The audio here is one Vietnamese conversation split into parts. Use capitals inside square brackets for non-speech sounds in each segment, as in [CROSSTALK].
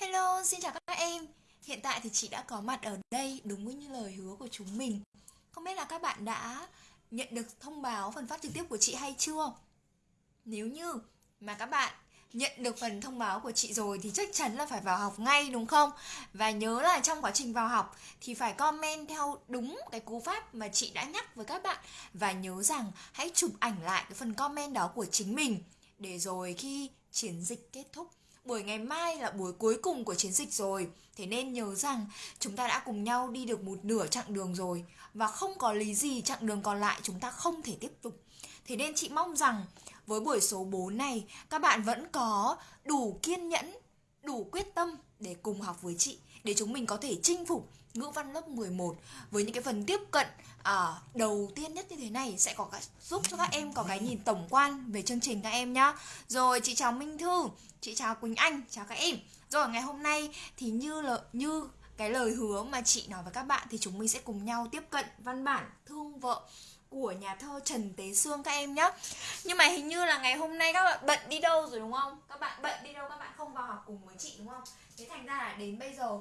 Hello, xin chào các em. Hiện tại thì chị đã có mặt ở đây đúng như lời hứa của chúng mình. Không biết là các bạn đã nhận được thông báo phần phát trực tiếp của chị hay chưa? Nếu như mà các bạn nhận được phần thông báo của chị rồi thì chắc chắn là phải vào học ngay đúng không? Và nhớ là trong quá trình vào học thì phải comment theo đúng cái cú pháp mà chị đã nhắc với các bạn và nhớ rằng hãy chụp ảnh lại cái phần comment đó của chính mình để rồi khi chiến dịch kết thúc buổi ngày mai là buổi cuối cùng của chiến dịch rồi. Thế nên nhớ rằng chúng ta đã cùng nhau đi được một nửa chặng đường rồi. Và không có lý gì chặng đường còn lại chúng ta không thể tiếp tục. Thế nên chị mong rằng với buổi số 4 này, các bạn vẫn có đủ kiên nhẫn, đủ quyết tâm để cùng học với chị, để chúng mình có thể chinh phục ngữ văn lớp 11 với những cái phần tiếp cận à, đầu tiên nhất như thế này sẽ có cái, giúp cho các em có cái nhìn tổng quan về chương trình các em nhá. Rồi chị chào Minh Thư, chị chào Quỳnh Anh, chào các em. Rồi ngày hôm nay thì như là như cái lời hứa mà chị nói với các bạn thì chúng mình sẽ cùng nhau tiếp cận văn bản thương vợ của nhà thơ Trần Tế Sương các em nhé Nhưng mà hình như là ngày hôm nay các bạn bận đi đâu rồi đúng không? Các bạn bận đi đâu các bạn không vào học cùng với chị đúng không? Thế thành ra là đến bây giờ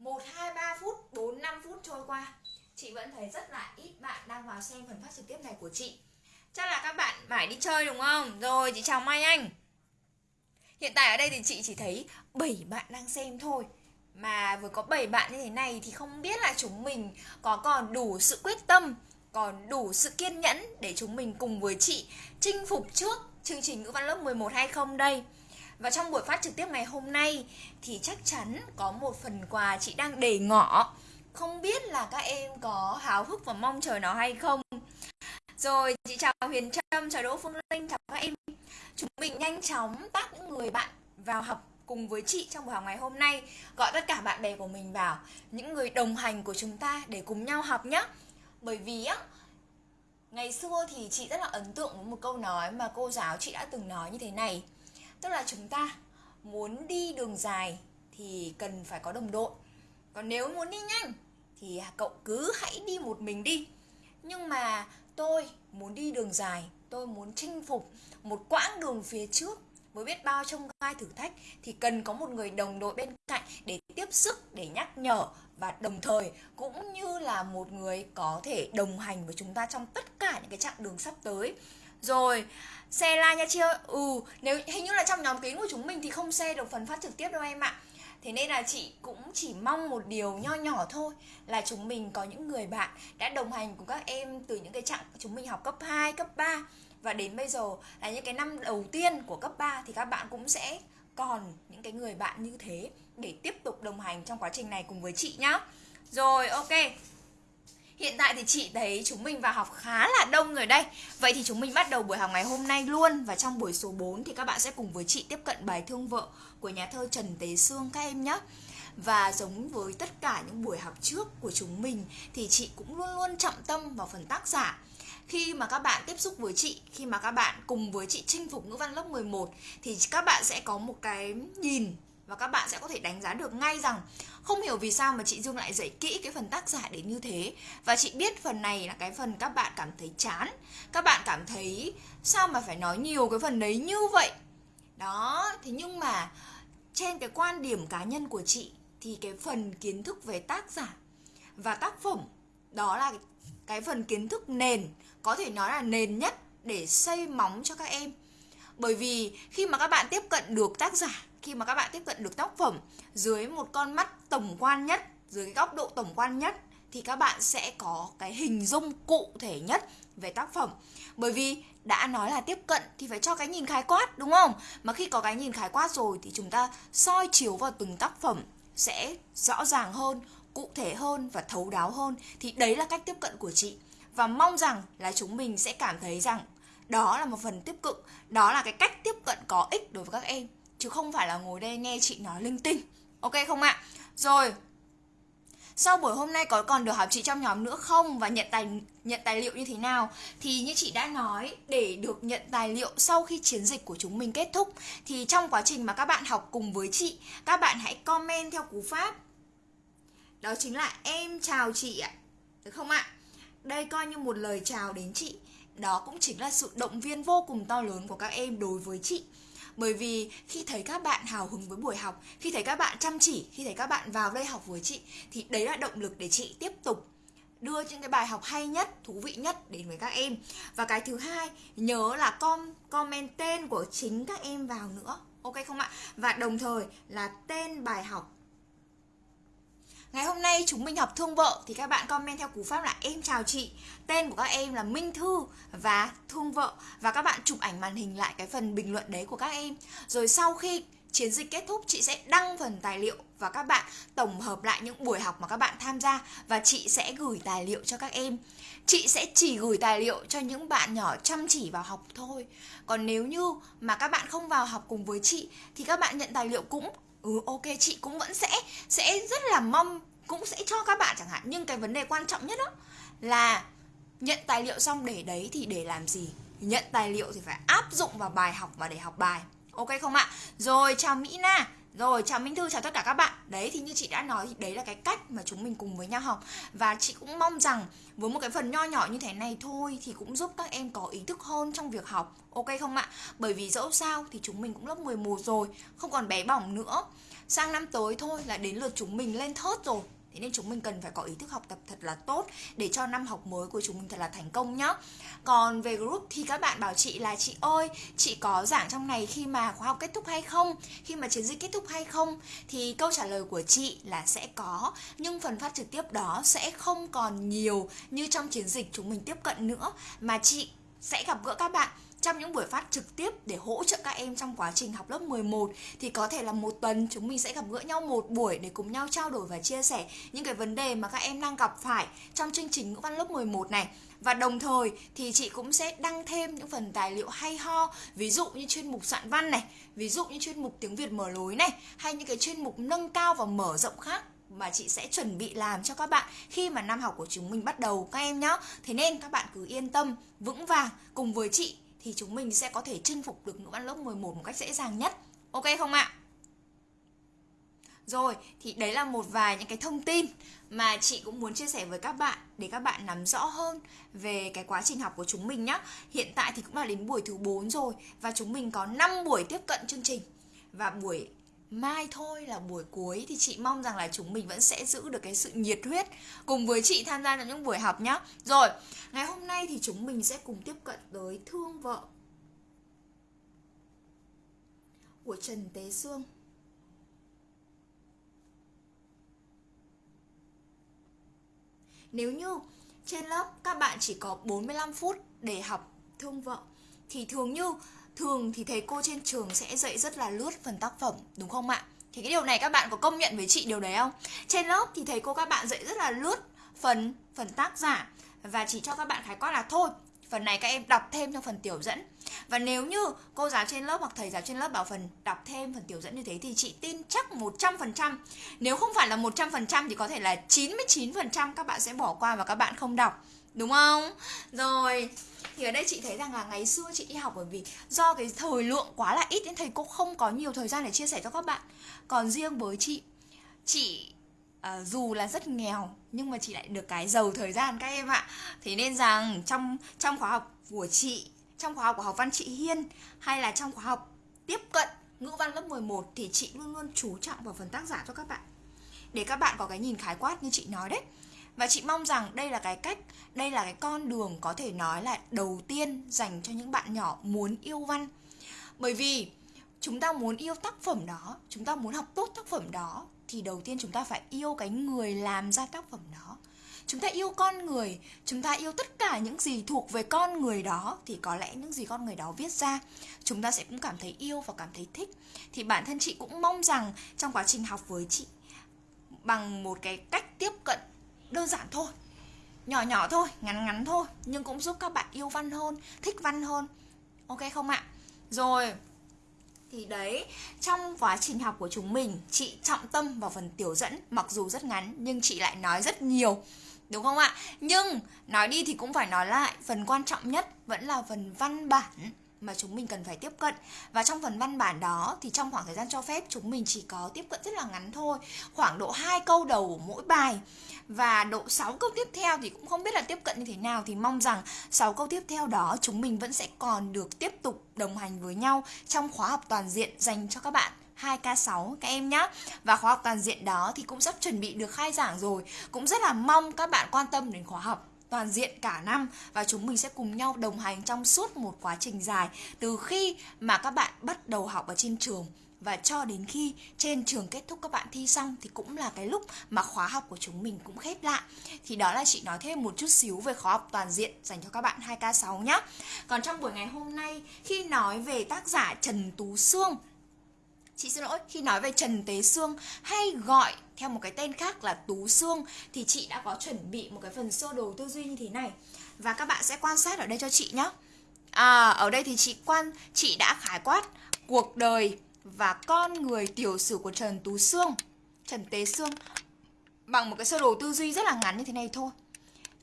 1, 2, 3 phút, 4, 5 phút trôi qua. Chị vẫn thấy rất là ít bạn đang vào xem phần phát trực tiếp này của chị. Chắc là các bạn phải đi chơi đúng không? Rồi chị chào Mai Anh. Hiện tại ở đây thì chị chỉ thấy 7 bạn đang xem thôi. Mà vừa có 7 bạn như thế này thì không biết là chúng mình có còn đủ sự quyết tâm Còn đủ sự kiên nhẫn để chúng mình cùng với chị chinh phục trước chương trình ngữ văn lớp 11 hay không đây và trong buổi phát trực tiếp ngày hôm nay thì chắc chắn có một phần quà chị đang để ngỏ. Không biết là các em có háo hức và mong chờ nó hay không. Rồi, chị chào Huyền Trâm, chào Đỗ Phương Linh, chào các em. Chúng mình nhanh chóng tắt những người bạn vào học cùng với chị trong buổi học ngày hôm nay Gọi tất cả bạn bè của mình vào Những người đồng hành của chúng ta để cùng nhau học nhé Bởi vì á Ngày xưa thì chị rất là ấn tượng với một câu nói mà cô giáo chị đã từng nói như thế này tức là chúng ta muốn đi đường dài thì cần phải có đồng đội. Còn nếu muốn đi nhanh thì cậu cứ hãy đi một mình đi. Nhưng mà tôi muốn đi đường dài, tôi muốn chinh phục một quãng đường phía trước với biết bao trong gai thử thách thì cần có một người đồng đội bên cạnh để tiếp sức, để nhắc nhở và đồng thời cũng như là một người có thể đồng hành với chúng ta trong tất cả những cái chặng đường sắp tới rồi xe like nha chị ơi. Ừ nếu hình như là trong nhóm kín của chúng mình Thì không xe được phần phát trực tiếp đâu em ạ. Thế nên là chị cũng chỉ mong một điều nho nhỏ thôi Là chúng mình có những người bạn đã đồng hành cùng các em Từ những cái chặng chúng mình học cấp 2, cấp 3 Và đến bây giờ là những cái năm đầu tiên của cấp 3 Thì các bạn cũng sẽ còn những cái người bạn như thế Để tiếp tục đồng hành trong quá trình này cùng với chị nhá. Rồi ok. Hiện tại thì chị thấy chúng mình vào học khá là đông rồi đây. Vậy thì chúng mình bắt đầu buổi học ngày hôm nay luôn. Và trong buổi số 4 thì các bạn sẽ cùng với chị tiếp cận bài thương vợ của nhà thơ Trần Tế Sương các em nhé. Và giống với tất cả những buổi học trước của chúng mình thì chị cũng luôn luôn trọng tâm vào phần tác giả. Khi mà các bạn tiếp xúc với chị, khi mà các bạn cùng với chị chinh phục ngữ văn lớp 11 thì các bạn sẽ có một cái nhìn và các bạn sẽ có thể đánh giá được ngay rằng không hiểu vì sao mà chị Dương lại dạy kỹ cái phần tác giả đến như thế. Và chị biết phần này là cái phần các bạn cảm thấy chán. Các bạn cảm thấy sao mà phải nói nhiều cái phần đấy như vậy? Đó, thế nhưng mà trên cái quan điểm cá nhân của chị thì cái phần kiến thức về tác giả và tác phẩm, đó là cái phần kiến thức nền, có thể nói là nền nhất để xây móng cho các em. Bởi vì khi mà các bạn tiếp cận được tác giả khi mà các bạn tiếp cận được tác phẩm dưới một con mắt tổng quan nhất, dưới cái góc độ tổng quan nhất, thì các bạn sẽ có cái hình dung cụ thể nhất về tác phẩm. Bởi vì đã nói là tiếp cận thì phải cho cái nhìn khái quát, đúng không? Mà khi có cái nhìn khái quát rồi thì chúng ta soi chiếu vào từng tác phẩm sẽ rõ ràng hơn, cụ thể hơn và thấu đáo hơn. Thì đấy là cách tiếp cận của chị. Và mong rằng là chúng mình sẽ cảm thấy rằng đó là một phần tiếp cận, đó là cái cách tiếp cận có ích đối với các em chứ không phải là ngồi đây nghe chị nói linh tinh. Ok không ạ? Rồi, sau buổi hôm nay có còn được học chị trong nhóm nữa không? Và nhận tài nhận tài liệu như thế nào? Thì như chị đã nói, để được nhận tài liệu sau khi chiến dịch của chúng mình kết thúc, thì trong quá trình mà các bạn học cùng với chị, các bạn hãy comment theo cú pháp. Đó chính là em chào chị ạ. Được không ạ? Đây coi như một lời chào đến chị. Đó cũng chính là sự động viên vô cùng to lớn của các em đối với chị bởi vì khi thấy các bạn hào hứng với buổi học, khi thấy các bạn chăm chỉ, khi thấy các bạn vào đây học với chị, thì đấy là động lực để chị tiếp tục đưa những cái bài học hay nhất, thú vị nhất đến với các em. Và cái thứ hai, nhớ là com, comment tên của chính các em vào nữa. Ok không ạ? Và đồng thời là tên bài học Ngày hôm nay chúng mình học thương vợ thì các bạn comment theo cú pháp là em chào chị. Tên của các em là Minh Thư và thương vợ và các bạn chụp ảnh màn hình lại cái phần bình luận đấy của các em. Rồi sau khi chiến dịch kết thúc, chị sẽ đăng phần tài liệu và các bạn tổng hợp lại những buổi học mà các bạn tham gia và chị sẽ gửi tài liệu cho các em. Chị sẽ chỉ gửi tài liệu cho những bạn nhỏ chăm chỉ vào học thôi. Còn nếu như mà các bạn không vào học cùng với chị thì các bạn nhận tài liệu cũng ừ ok, chị cũng vẫn sẽ sẽ rất là mong, cũng sẽ cho các bạn chẳng hạn. Nhưng cái vấn đề quan trọng nhất đó là nhận tài liệu xong để đấy thì để làm gì? Nhận tài liệu thì phải áp dụng vào bài học và để học bài. Ok không ạ? Rồi, chào mỹ na rồi chào Minh Thư, chào tất cả các bạn. Đấy thì như chị đã nói thì đấy là cái cách mà chúng mình cùng với nhau học. Và chị cũng mong rằng với một cái phần nho nhỏ như thế này thôi Thì cũng giúp các em có ý thức hơn trong việc học. Ok không ạ? Bởi vì dẫu sao thì chúng mình cũng lớp 11 rồi Không còn bé bỏng nữa. Sang năm tới thôi là đến lượt chúng mình lên thớt rồi. Thế nên chúng mình cần phải có ý thức học tập thật là tốt để cho năm học mới của chúng mình thật là thành công nhá. Còn về group thì các bạn bảo chị là chị ơi, chị có giảng trong này khi mà khóa học kết thúc hay không? Khi mà chiến dịch kết thúc hay không? Thì câu trả lời của chị là sẽ có, nhưng phần phát trực tiếp đó sẽ không còn nhiều như trong chiến dịch chúng mình tiếp cận nữa mà chị sẽ gặp gỡ các bạn trong những buổi phát trực tiếp để hỗ trợ các em trong quá trình học lớp 11 thì có thể là một tuần chúng mình sẽ gặp gỡ nhau một buổi để cùng nhau trao đổi và chia sẻ những cái vấn đề mà các em đang gặp phải trong chương trình ngữ văn lớp 11 này và đồng thời thì chị cũng sẽ đăng thêm những phần tài liệu hay ho ví dụ như chuyên mục soạn văn này ví dụ như chuyên mục tiếng Việt mở lối này hay những cái chuyên mục nâng cao và mở rộng khác mà chị sẽ chuẩn bị làm cho các bạn khi mà năm học của chúng mình bắt đầu các em nhé. Thế nên các bạn cứ yên tâm, vững vàng cùng với chị thì chúng mình sẽ có thể chinh phục được ngữ văn lớp 11 một cách dễ dàng nhất. Ok không ạ? Rồi, thì đấy là một vài những cái thông tin mà chị cũng muốn chia sẻ với các bạn để các bạn nắm rõ hơn về cái quá trình học của chúng mình nhé. Hiện tại thì cũng là đến buổi thứ 4 rồi và chúng mình có 5 buổi tiếp cận chương trình. Và buổi mai thôi là buổi cuối thì chị mong rằng là chúng mình vẫn sẽ giữ được cái sự nhiệt huyết cùng với chị tham gia vào những buổi học nhé. Rồi, ngày hôm nay thì chúng mình sẽ cùng tiếp cận tới thương vợ của Trần Tế Sương. Nếu như trên lớp các bạn chỉ có 45 phút để học thương vợ thì thường như thường thì thầy cô trên trường sẽ dạy rất là lướt phần tác phẩm, đúng không ạ? Thì cái điều này các bạn có công nhận với chị điều đấy không? Trên lớp thì thầy cô các bạn dạy rất là lướt phần phần tác giả. Và chỉ cho các bạn khái quát là thôi, phần này các em đọc thêm trong phần tiểu dẫn. Và nếu như cô giáo trên lớp hoặc thầy giáo trên lớp bảo phần đọc thêm phần tiểu dẫn như thế thì chị tin chắc 100% nếu không phải là 100% thì có thể là 99% các bạn sẽ bỏ qua và các bạn không đọc. Đúng không? Rồi thì ở đây chị thấy rằng là ngày xưa chị đi học bởi vì do cái thời lượng quá là ít nên thầy cô không có nhiều thời gian để chia sẻ cho các bạn. Còn riêng với chị chị uh, dù là rất nghèo nhưng mà chị lại được cái giàu thời gian các em ạ. Thế nên rằng trong trong khóa học của chị trong khóa học của học văn chị Hiên hay là trong khóa học tiếp cận ngữ văn lớp 11 thì chị luôn luôn chú trọng vào phần tác giả cho các bạn. Để các bạn có cái nhìn khái quát như chị nói đấy và chị mong rằng đây là cái cách, đây là cái con đường có thể nói là đầu tiên dành cho những bạn nhỏ muốn yêu văn. Bởi vì chúng ta muốn yêu tác phẩm đó, chúng ta muốn học tốt tác phẩm đó, thì đầu tiên chúng ta phải yêu cái người làm ra tác phẩm đó. Chúng ta yêu con người, chúng ta yêu tất cả những gì thuộc về con người đó, thì có lẽ những gì con người đó viết ra, chúng ta sẽ cũng cảm thấy yêu và cảm thấy thích. Thì bản thân chị cũng mong rằng trong quá trình học với chị, bằng một cái cách tiếp cận đơn giản thôi. Nhỏ nhỏ thôi, ngắn ngắn thôi, nhưng cũng giúp các bạn yêu văn hơn, thích văn hơn. Ok không ạ? Rồi. Thì đấy, trong quá trình học của chúng mình, chị trọng tâm vào phần tiểu dẫn, mặc dù rất ngắn, nhưng chị lại nói rất nhiều. Đúng không ạ? Nhưng, nói đi thì cũng phải nói lại, phần quan trọng nhất vẫn là phần văn bản mà chúng mình cần phải tiếp cận. Và trong phần văn bản đó thì trong khoảng thời gian cho phép, chúng mình chỉ có tiếp cận rất là ngắn thôi, khoảng độ hai câu đầu của mỗi bài. Và độ 6 câu tiếp theo thì cũng không biết là tiếp cận như thế nào, thì mong rằng 6 câu tiếp theo đó chúng mình vẫn sẽ còn được tiếp tục đồng hành với nhau trong khóa học toàn diện dành cho các bạn 2K6 các em nhé Và khóa học toàn diện đó thì cũng sắp chuẩn bị được khai giảng rồi. Cũng rất là mong các bạn quan tâm đến khóa học toàn diện cả năm và chúng mình sẽ cùng nhau đồng hành trong suốt một quá trình dài từ khi mà các bạn bắt đầu học ở trên trường. Và cho đến khi trên trường kết thúc các bạn thi xong thì cũng là cái lúc mà khóa học của chúng mình cũng khép lại. Thì đó là chị nói thêm một chút xíu về khóa học toàn diện dành cho các bạn 2K6 nhé còn trong buổi ngày hôm nay khi nói về tác giả Trần Tú Sương Chị xin lỗi, khi nói về Trần Tế Sương hay gọi theo một cái tên khác là Tú xương thì chị đã có chuẩn bị một cái phần sơ đồ tư duy như thế này và các bạn sẽ quan sát ở đây cho chị nhé. À, ở đây thì chị quan chị đã khái quát cuộc đời và con người tiểu sử của Trần Tú Sương, Trần Tế Sương bằng một cái sơ đồ tư duy rất là ngắn như thế này thôi.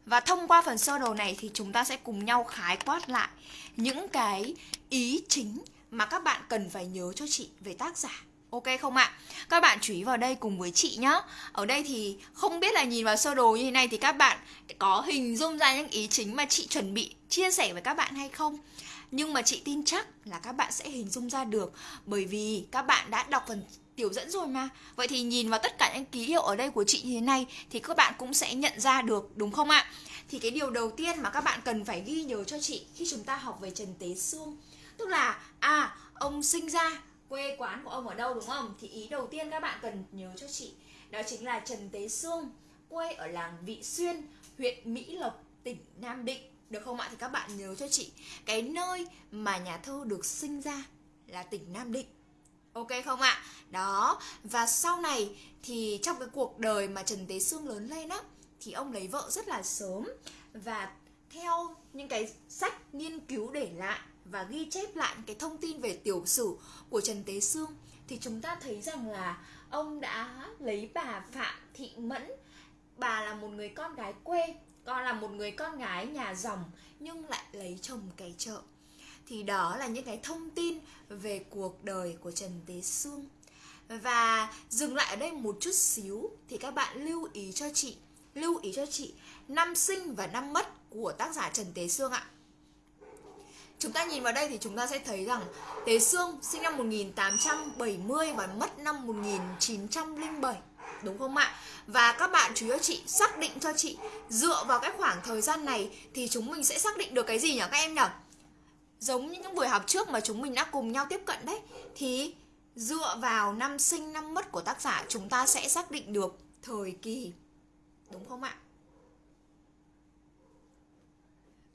Và thông qua phần sơ đồ này thì chúng ta sẽ cùng nhau khái quát lại những cái ý chính mà các bạn cần phải nhớ cho chị về tác giả Ok không ạ? Các bạn chú ý vào đây cùng với chị nhé Ở đây thì không biết là nhìn vào sơ đồ như thế này thì các bạn có hình dung ra những ý chính mà chị chuẩn bị chia sẻ với các bạn hay không? Nhưng mà chị tin chắc là các bạn sẽ hình dung ra được Bởi vì các bạn đã đọc phần tiểu dẫn rồi mà Vậy thì nhìn vào tất cả những ký hiệu ở đây của chị như thế này Thì các bạn cũng sẽ nhận ra được đúng không ạ? Thì cái điều đầu tiên mà các bạn cần phải ghi nhớ cho chị Khi chúng ta học về Trần Tế xương, Tức là à ông sinh ra quê quán của ông ở đâu đúng không? Thì ý đầu tiên các bạn cần nhớ cho chị đó chính là Trần Tế Sương quê ở làng Vị Xuyên, huyện Mỹ Lộc, tỉnh Nam Định. Được không ạ? Thì các bạn nhớ cho chị cái nơi mà nhà thơ được sinh ra là tỉnh Nam Định. Ok không ạ? Đó, và sau này thì trong cái cuộc đời mà Trần Tế Sương lớn lên á thì ông lấy vợ rất là sớm và theo những cái sách nghiên cứu để lại và ghi chép lại cái thông tin về tiểu sử của Trần Tế Sương, thì chúng ta thấy rằng là ông đã lấy bà Phạm Thị Mẫn. Bà là một người con gái quê, con là một người con gái nhà dòng, nhưng lại lấy chồng kẻ chợ. Thì đó là những cái thông tin về cuộc đời của Trần Tế Sương. Và dừng lại ở đây một chút xíu, thì các bạn lưu ý cho chị, lưu ý cho chị năm sinh và năm mất của tác giả Trần Tế Sương ạ. Chúng ta nhìn vào đây thì chúng ta sẽ thấy rằng Tế Sương sinh năm 1870 và mất năm 1907 Đúng không ạ? Và các bạn chú ý cho chị xác định cho chị, Dựa vào cái khoảng thời gian này Thì chúng mình sẽ xác định được cái gì nhỉ các em nhỉ? Giống như những buổi học trước mà chúng mình đã cùng nhau tiếp cận đấy, Thì dựa vào năm sinh năm mất của tác giả, Chúng ta sẽ xác định được thời kỳ, Đúng không ạ?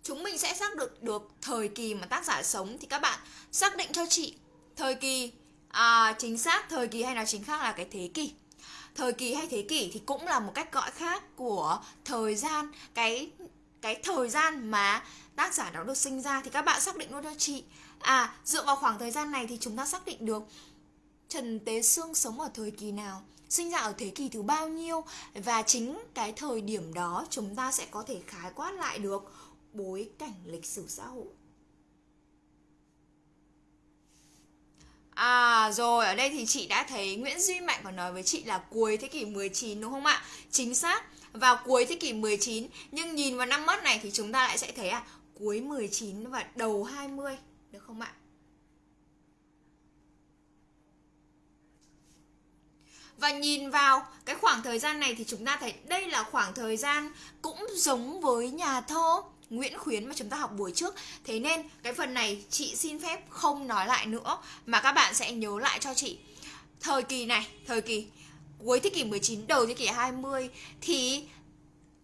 Chúng mình sẽ xác được được thời kỳ mà tác giả sống. Thì các bạn xác định cho chị thời kỳ à, chính xác thời kỳ hay là chính xác là cái thế kỷ. Thời kỳ hay thế kỷ thì cũng là một cách gọi khác của thời gian cái cái thời gian mà tác giả đó được sinh ra. Thì các bạn xác định luôn cho chị. À dựa vào khoảng thời gian này thì chúng ta xác định được Trần Tế Sương sống ở thời kỳ nào sinh ra ở thế kỷ thứ bao nhiêu. Và chính cái thời điểm đó chúng ta sẽ có thể khái quát lại được bối cảnh lịch sử xã hội À rồi, ở đây thì chị đã thấy Nguyễn Duy Mạnh còn nói với chị là cuối thế kỷ 19 đúng không ạ? Chính xác, vào cuối thế kỷ 19 nhưng nhìn vào năm mất này thì chúng ta lại sẽ thấy à cuối 19 và đầu 20 được không ạ? Và nhìn vào cái khoảng thời gian này thì chúng ta thấy đây là khoảng thời gian cũng giống với nhà thơ Nguyễn Khuyến mà chúng ta học buổi trước. Thế nên cái phần này chị xin phép không nói lại nữa Mà các bạn sẽ nhớ lại cho chị. Thời kỳ này, thời kỳ cuối thế kỷ 19, đầu thế kỷ 20 Thì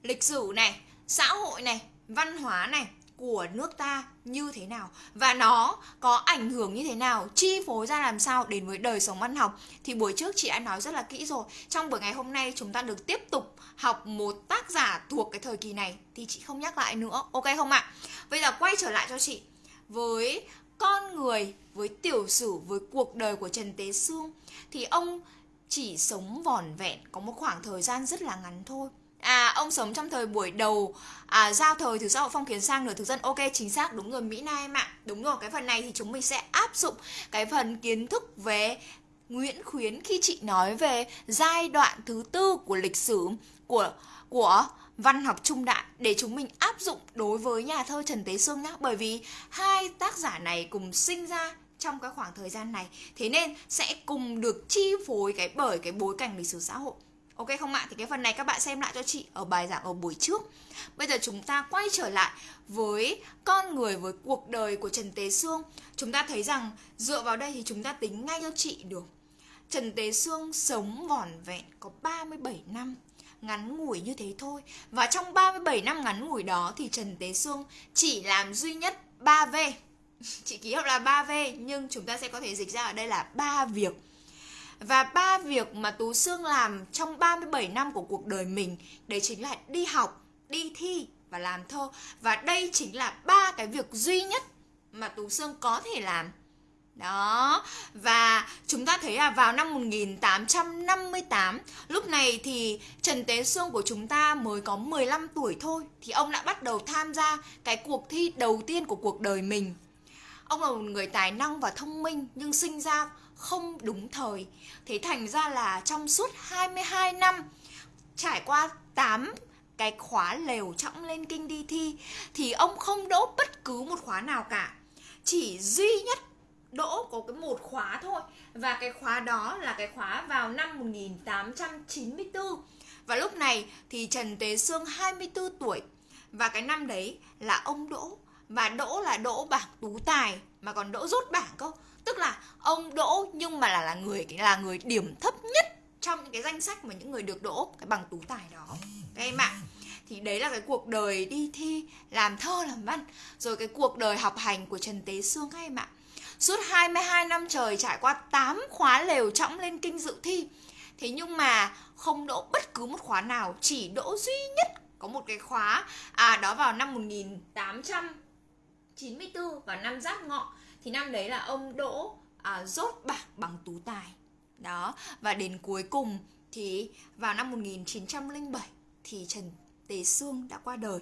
lịch sử này, xã hội này, văn hóa này của nước ta như thế nào và nó có ảnh hưởng như thế nào, chi phối ra làm sao đến với đời sống văn học. Thì buổi trước chị đã nói rất là kỹ rồi. Trong buổi ngày hôm nay chúng ta được tiếp tục học một tác giả thuộc cái thời kỳ này thì chị không nhắc lại nữa. Ok không ạ? Bây giờ quay trở lại cho chị. Với con người, với tiểu sử, với cuộc đời của trần tế sương thì ông chỉ sống vỏn vẹn có một khoảng thời gian rất là ngắn thôi. À ông sống trong thời buổi đầu à, giao thời từ xã hội phong kiến sang nửa thực dân Ok chính xác đúng rồi Mỹ na em ạ. Đúng rồi cái phần này thì chúng mình sẽ áp dụng cái phần kiến thức về Nguyễn Khuyến khi chị nói về giai đoạn thứ tư của lịch sử của của văn học trung đại để chúng mình áp dụng đối với nhà thơ Trần Tế Sương nhé bởi vì hai tác giả này cùng sinh ra trong cái khoảng thời gian này thế nên sẽ cùng được chi phối cái bởi cái bối cảnh lịch sử xã hội. Ok không ạ? Thì cái phần này các bạn xem lại cho chị ở bài giảng ở buổi trước. Bây giờ chúng ta quay trở lại với con người, với cuộc đời của Trần Tế Sương. Chúng ta thấy rằng dựa vào đây thì chúng ta tính ngay cho chị được. Trần Tế Sương sống vỏn vẹn có 37 năm, ngắn ngủi như thế thôi. Và trong 37 năm ngắn ngủi đó thì Trần Tế Sương chỉ làm duy nhất 3V. [LAUGHS] Chị ký hiệu là 3V nhưng chúng ta sẽ có thể dịch ra ở đây là ba việc. Và ba việc mà Tú Sương làm trong 37 năm của cuộc đời mình đấy chính là đi học, đi thi và làm thơ. Và đây chính là ba cái việc duy nhất mà Tú Sương có thể làm đó, và chúng ta thấy là vào năm 1858, lúc này thì Trần Tế Sương của chúng ta mới có 15 tuổi thôi thì ông đã bắt đầu tham gia cái cuộc thi đầu tiên của cuộc đời mình. Ông là một người tài năng và thông minh nhưng sinh ra không đúng thời. Thế thành ra là trong suốt 22 năm, trải qua 8 cái khóa lều trọng lên kinh đi thi, thì ông không đỗ bất cứ một khóa nào cả. Chỉ duy nhất đỗ có cái một khóa thôi, và cái khóa đó là cái khóa vào năm 1894 và lúc này thì Trần Tế Sương 24 tuổi, và cái năm đấy là ông đỗ, và đỗ là đỗ bảng tú tài mà còn đỗ rút bảng cơ. Tức là ông đỗ nhưng mà là là người là người điểm thấp nhất trong những cái danh sách mà những người được đỗ cái bằng tú tài đó. Các em ạ. Thì đấy là cái cuộc đời đi thi làm thơ làm văn, rồi cái cuộc đời học hành của Trần Tế Sương các em ạ. Suốt 22 năm trời trải qua 8 khóa lều trọng lên kinh dự thi. Thế nhưng mà không đỗ bất cứ một khóa nào, Chỉ đỗ duy nhất có một cái khóa À đó vào năm 1894 và năm Giáp Ngọ. Thì năm đấy là ông đỗ à, rốt bảng bằng tú tài. Đó Và đến cuối cùng thì vào năm 1907 Thì Trần Tế Sương đã qua đời.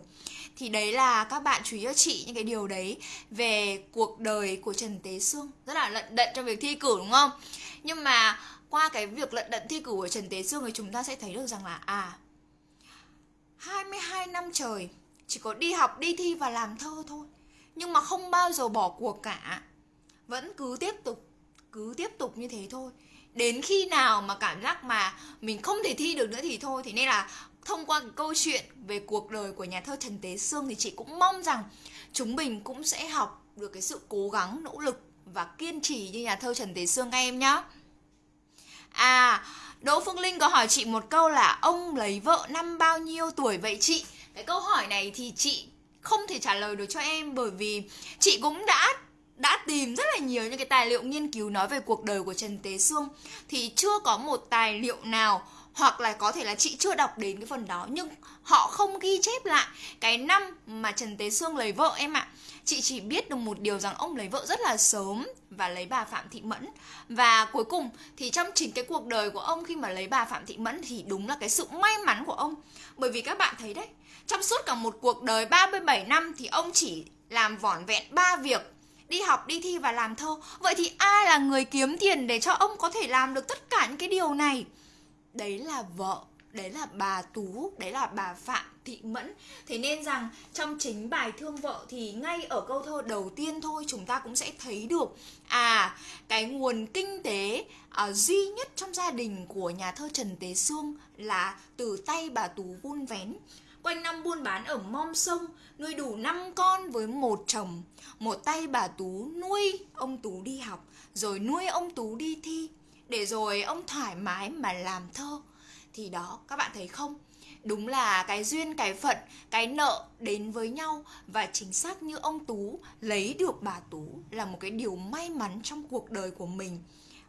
Thì đấy là các bạn chú ý cho chị những cái điều đấy Về cuộc đời của Trần Tế Sương. Rất là lận đận trong việc thi cử đúng không? Nhưng mà qua cái việc lận đận thi cử của Trần Tế Sương thì chúng ta sẽ thấy được rằng là À 22 năm trời Chỉ có đi học, đi thi và làm thơ thôi. Nhưng mà không bao giờ bỏ cuộc cả. Vẫn cứ tiếp tục Cứ tiếp tục như thế thôi đến khi nào mà cảm giác mà mình không thể thi được nữa thì thôi thế nên là thông qua cái câu chuyện về cuộc đời của nhà thơ Trần Tế Sương thì chị cũng mong rằng chúng mình cũng sẽ học được cái sự cố gắng, nỗ lực và kiên trì như nhà thơ Trần Tế Sương các em nhé. À, Đỗ Phương Linh có hỏi chị một câu là ông lấy vợ năm bao nhiêu tuổi vậy chị? Cái câu hỏi này thì chị không thể trả lời được cho em bởi vì chị cũng đã đã tìm rất là nhiều những cái tài liệu nghiên cứu nói về cuộc đời của Trần Tế Sương thì chưa có một tài liệu nào hoặc là có thể là chị chưa đọc đến cái phần đó nhưng họ không ghi chép lại cái năm mà Trần Tế Sương lấy vợ em ạ. Chị chỉ biết được một điều rằng ông lấy vợ rất là sớm và lấy bà Phạm Thị Mẫn và cuối cùng thì trong chính cái cuộc đời của ông khi mà lấy bà Phạm Thị Mẫn thì đúng là cái sự may mắn của ông. Bởi vì các bạn thấy đấy, trong suốt cả một cuộc đời 37 năm thì ông chỉ làm vỏn vẹn ba việc đi học, đi thi và làm thơ. Vậy thì ai là người kiếm tiền để cho ông có thể làm được tất cả những cái điều này? đấy là vợ đấy là bà tú đấy là bà phạm thị mẫn thế nên rằng trong chính bài thương vợ thì ngay ở câu thơ đầu tiên thôi chúng ta cũng sẽ thấy được à cái nguồn kinh tế à, duy nhất trong gia đình của nhà thơ trần tế sương là từ tay bà tú vun vén quanh năm buôn bán ở mom sông, nuôi đủ năm con với một chồng. Một tay bà tú nuôi ông tú đi học, rồi nuôi ông tú đi thi, để rồi ông thoải mái mà làm thơ. Thì đó, các bạn thấy không? Đúng là cái duyên, cái phận, cái nợ đến với nhau, và chính xác như ông tú lấy được bà tú là một cái điều may mắn trong cuộc đời của mình.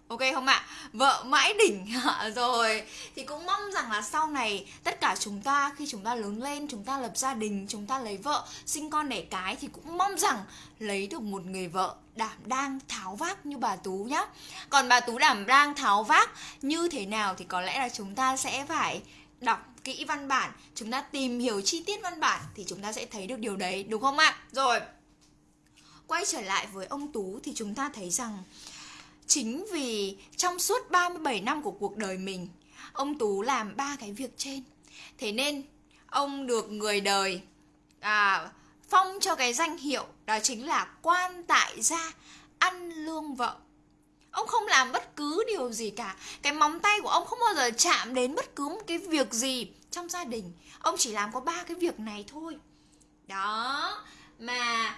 Ok không ạ? Vợ mãi đỉnh [LAUGHS] rồi Thì cũng mong rằng là sau này Tất cả chúng ta khi chúng ta lớn lên Chúng ta lập gia đình, chúng ta lấy vợ Sinh con đẻ cái thì cũng mong rằng Lấy được một người vợ đảm đang tháo vác như bà Tú nhá. Còn bà Tú đảm đang tháo vác như thế nào Thì có lẽ là chúng ta sẽ phải đọc kỹ văn bản chúng ta tìm hiểu chi tiết văn bản thì chúng ta sẽ thấy được điều đấy đúng không ạ? Rồi quay trở lại với ông tú thì chúng ta thấy rằng chính vì trong suốt 37 năm của cuộc đời mình ông tú làm ba cái việc trên. Thế nên ông được người đời à, phong cho cái danh hiệu đó chính là quan tại gia ăn lương vợ. Ông không làm bất cứ điều gì cả. Cái móng tay của ông không bao giờ chạm đến bất cứ một cái việc gì trong gia đình. Ông chỉ làm có ba cái việc này thôi. Đó mà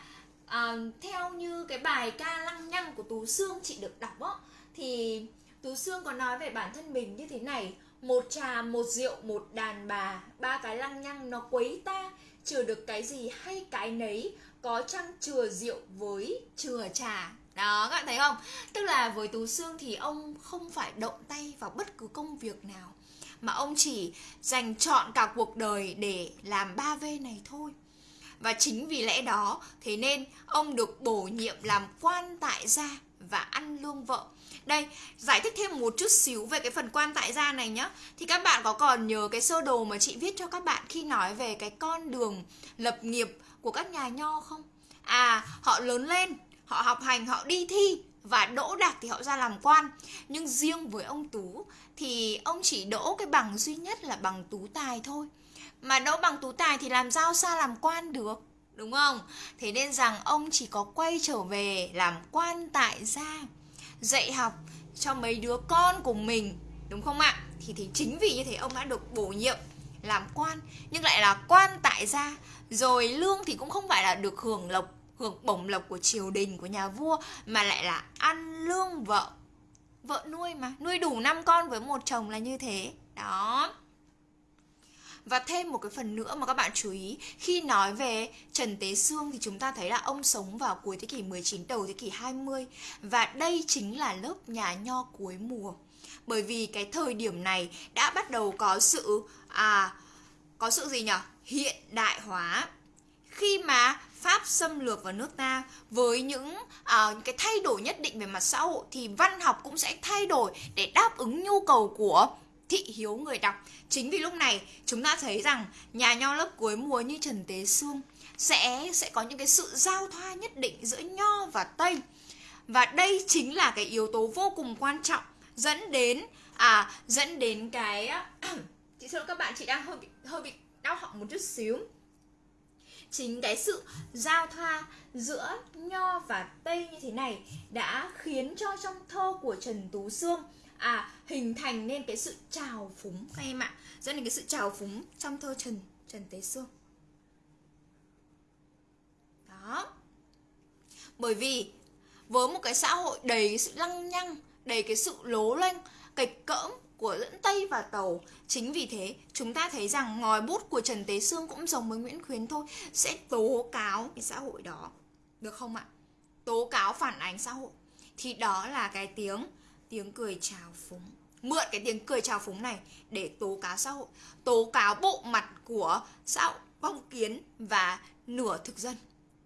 à, theo như cái bài ca lăng nhăng của tú xương chị được đọc á thì tú xương có nói về bản thân mình như thế này một trà một rượu một đàn bà ba cái lăng nhăng nó quấy ta chừa được cái gì hay cái nấy có chăng chừa rượu với chừa trà. Đó các bạn thấy không? Tức là với tú xương thì ông không phải động tay vào bất cứ công việc nào mà ông chỉ dành chọn cả cuộc đời để làm ba v này thôi và chính vì lẽ đó, thế nên ông được bổ nhiệm làm quan tại gia và ăn lương vợ. Đây, giải thích thêm một chút xíu về cái phần quan tại gia này nhá. Thì các bạn có còn nhớ cái sơ đồ mà chị viết cho các bạn khi nói về cái con đường lập nghiệp của các nhà nho không? À họ lớn lên, họ học hành, họ đi thi và đỗ đạt thì họ ra làm quan. Nhưng riêng với ông tú thì ông chỉ đỗ cái bằng duy nhất là bằng tú tài thôi mà đỗ bằng tú tài thì làm sao xa làm quan được? Đúng không? Thế nên rằng ông chỉ có quay trở về làm quan tại gia, dạy học cho mấy đứa con của mình, đúng không ạ? Thì thì chính vì như thế ông đã được bổ nhiệm làm quan, nhưng lại là quan tại gia. Rồi lương thì cũng không phải là được hưởng lộc, hưởng bổng lộc của triều đình, của nhà vua, mà lại là ăn lương vợ vợ nuôi mà. Nuôi đủ năm con với một chồng là như thế. Đó và thêm một cái phần nữa mà các bạn chú ý Khi nói về Trần Tế Sương thì chúng ta thấy là ông sống vào cuối thế kỷ 19 đầu thế kỷ 20 Và đây chính là lớp nhà nho cuối mùa. Bởi vì cái thời điểm này đã bắt đầu có sự à có sự gì nhỉ? Hiện đại hóa. Khi mà Pháp xâm lược vào nước ta với những uh, cái thay đổi nhất định về mặt xã hội thì văn học cũng sẽ thay đổi để đáp ứng nhu cầu của thị hiếu người đọc. Chính vì lúc này, chúng ta thấy rằng nhà nho lớp cuối mùa như Trần Tế Sương sẽ sẽ có những cái sự giao thoa nhất định giữa nho và tây. Và đây chính là cái yếu tố vô cùng quan trọng dẫn đến à dẫn đến cái à, [CLEARS THROAT] chị xin lỗi các bạn, chị đang hơi bị hơi bị đau họng một chút xíu chính cái sự giao thoa giữa nho và tây như thế này đã khiến cho trong thơ của trần tú sương à hình thành nên cái sự trào phúng các em ạ dẫn đến cái sự trào phúng trong thơ trần trần tế sương đó bởi vì với một cái xã hội đầy sự lăng nhăng đầy cái sự lố lênh kịch cỡm của lẫn Tây và Tàu. Chính vì thế, chúng ta thấy rằng ngòi bút của Trần Tế Sương cũng giống với Nguyễn Khuyến thôi, sẽ tố cáo cái xã hội đó. Được không ạ? Tố cáo phản ánh xã hội. Thì đó là cái tiếng tiếng cười chào phúng. Mượn cái tiếng cười chào phúng này để tố cáo xã hội, tố cáo bộ mặt của xã hội phong kiến và nửa thực dân.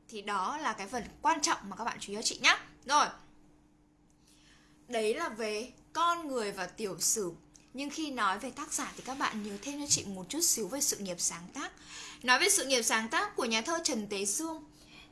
Thì đó là cái phần quan trọng mà các bạn chú ý cho chị nhé. Rồi. Đấy là về con người và tiểu sử nhưng khi nói về tác giả thì các bạn nhớ thêm cho chị một chút xíu về sự nghiệp sáng tác nói về sự nghiệp sáng tác của nhà thơ trần tế sương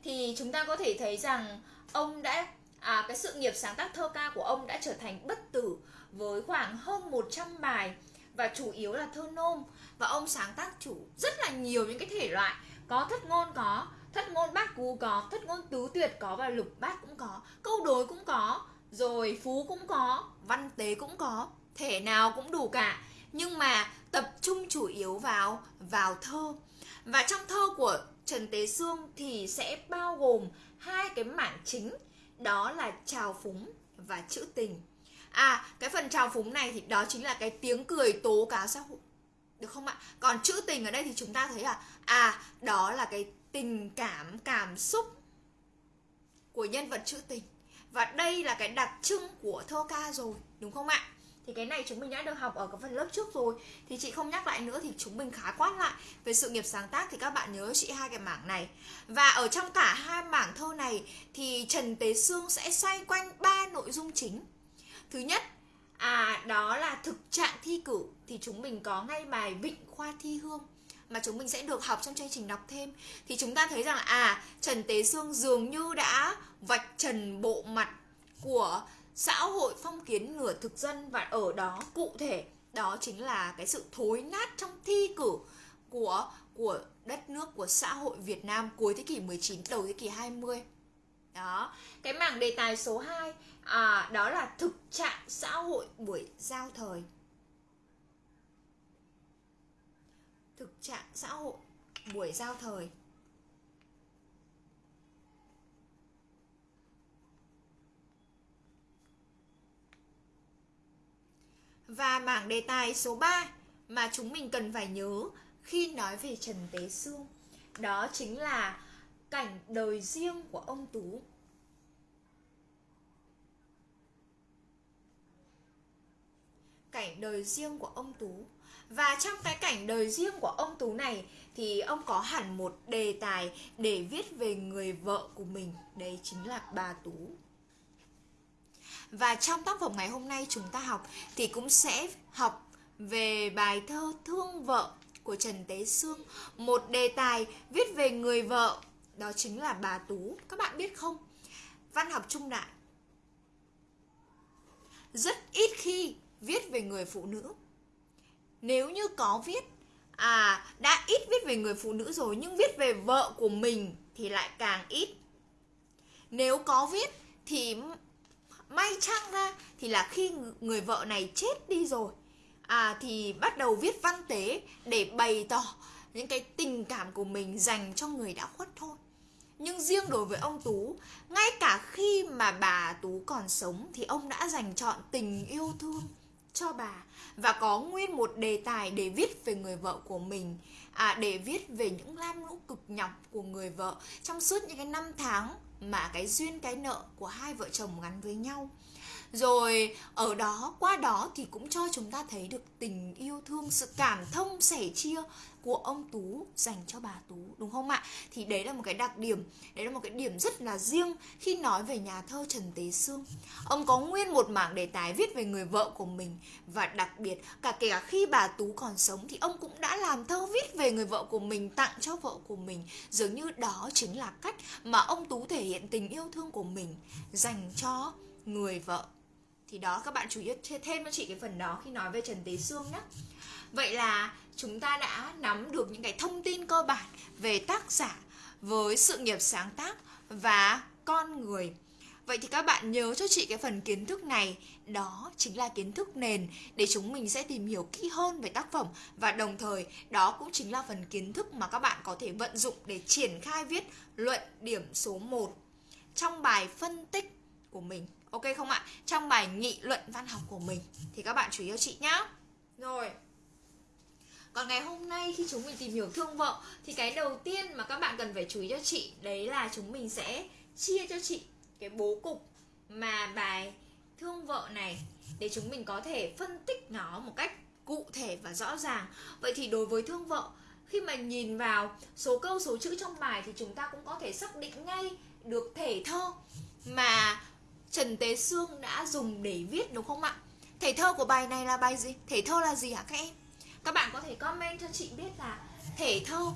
thì chúng ta có thể thấy rằng ông đã à, cái sự nghiệp sáng tác thơ ca của ông đã trở thành bất tử với khoảng hơn 100 bài và chủ yếu là thơ nôm. Và ông sáng tác chủ rất là nhiều những cái thể loại. Có thất ngôn có thất ngôn bát cú có thất ngôn tứ tuyệt có và lục bát cũng có câu đối cũng có rồi phú cũng có văn tế cũng có thể nào cũng đủ cả. Nhưng mà tập trung chủ yếu vào vào thơ. Và trong thơ của Trần Tế Sương thì sẽ bao gồm hai cái mảng chính đó là trào phúng và trữ tình. À cái phần trào phúng này thì đó chính là cái tiếng cười tố cáo xã hội. Được không ạ? Còn trữ tình ở đây thì chúng ta thấy là à đó là cái tình cảm cảm xúc của nhân vật trữ tình. Và đây là cái đặc trưng của thơ ca rồi, đúng không ạ? Thì cái này chúng mình đã được học ở cái phần lớp trước rồi. Thì chị không nhắc lại nữa thì chúng mình khá quát lại. Về sự nghiệp sáng tác thì các bạn nhớ chị hai cái mảng này. Và ở trong cả hai mảng thơ này thì Trần Tế Sương sẽ xoay quanh ba nội dung chính. Thứ nhất À đó là thực trạng thi cử. Thì chúng mình có ngay bài Vịnh Khoa Thi Hương Mà chúng mình sẽ được học trong chương trình đọc thêm. Thì chúng ta thấy rằng À Trần Tế Sương dường như đã vạch trần bộ mặt của xã hội phong kiến nửa thực dân Và ở đó cụ thể đó chính là cái sự thối nát trong thi cử của của đất nước của xã hội Việt Nam cuối thế kỷ 19 đầu thế kỷ 20. Đó, cái mảng đề tài số 2 à, đó là thực trạng xã hội buổi giao thời. Thực trạng xã hội buổi giao thời. Và mảng đề tài số 3 mà chúng mình cần phải nhớ khi nói về Trần Tế Sương. Đó chính là cảnh đời riêng của ông Tú. Cảnh đời riêng của ông Tú. Và trong cái cảnh đời riêng của ông Tú này Thì ông có hẳn một đề tài để viết về người vợ của mình. Đấy chính là bà Tú và trong tác phẩm ngày hôm nay chúng ta học thì cũng sẽ học về bài thơ Thương vợ của Trần Tế Sương, một đề tài viết về người vợ, đó chính là bà Tú. Các bạn biết không? Văn học trung đại rất ít khi viết về người phụ nữ. Nếu như có viết à đã ít viết về người phụ nữ rồi nhưng viết về vợ của mình thì lại càng ít. Nếu có viết thì may chăng ra thì là khi người vợ này chết đi rồi. À thì bắt đầu viết văn tế để bày tỏ những cái tình cảm của mình dành cho người đã khuất thôi. Nhưng riêng đối với ông tú ngay cả khi mà bà tú còn sống thì ông đã dành chọn tình yêu thương cho bà và có nguyên một đề tài để viết về người vợ của mình. À, để viết về những lam lũ cực nhọc của người vợ trong suốt những cái năm tháng mà cái duyên cái nợ của hai vợ chồng gắn với nhau rồi ở đó qua đó thì cũng cho chúng ta thấy được tình yêu thương sự cảm thông sẻ chia của ông Tú dành cho bà Tú đúng không ạ? Thì đấy là một cái đặc điểm, đấy là một cái điểm rất là riêng khi nói về nhà thơ Trần Tế Sương. Ông có nguyên một mảng đề tài viết về người vợ của mình và đặc biệt cả kể cả khi bà Tú còn sống thì ông cũng đã làm thơ viết về người vợ của mình tặng cho vợ của mình. Dường như đó chính là cách mà ông Tú thể hiện tình yêu thương của mình dành cho người vợ thì đó, các bạn chú ý thêm cho chị cái phần đó khi nói về Trần Tế xương nhé Vậy là chúng ta đã nắm được những cái thông tin cơ bản về tác giả với sự nghiệp sáng tác và con người. Vậy thì các bạn nhớ cho chị cái phần kiến thức này. Đó chính là kiến thức nền Để chúng mình sẽ tìm hiểu kỹ hơn về tác phẩm. Và đồng thời, đó cũng chính là phần kiến thức mà các bạn có thể vận dụng Để triển khai viết luận điểm số 1 Trong bài phân tích của mình. Ok không ạ? Trong bài nghị luận văn học của mình Thì các bạn chú ý cho chị nhá. Rồi. Còn ngày hôm nay khi chúng mình tìm hiểu thương vợ Thì cái đầu tiên mà các bạn cần phải chú ý cho chị Đấy là chúng mình sẽ chia cho chị cái bố cục Mà bài thương vợ này Để chúng mình có thể phân tích nó một cách cụ thể và rõ ràng. Vậy thì đối với thương vợ Khi mà nhìn vào số câu số chữ trong bài Thì chúng ta cũng có thể xác định ngay được thể thơ Mà Trần Tế Sương đã dùng để viết đúng không ạ? Thể thơ của bài này là bài gì? Thể thơ là gì hả các em? Các bạn có thể comment cho chị biết là thể thơ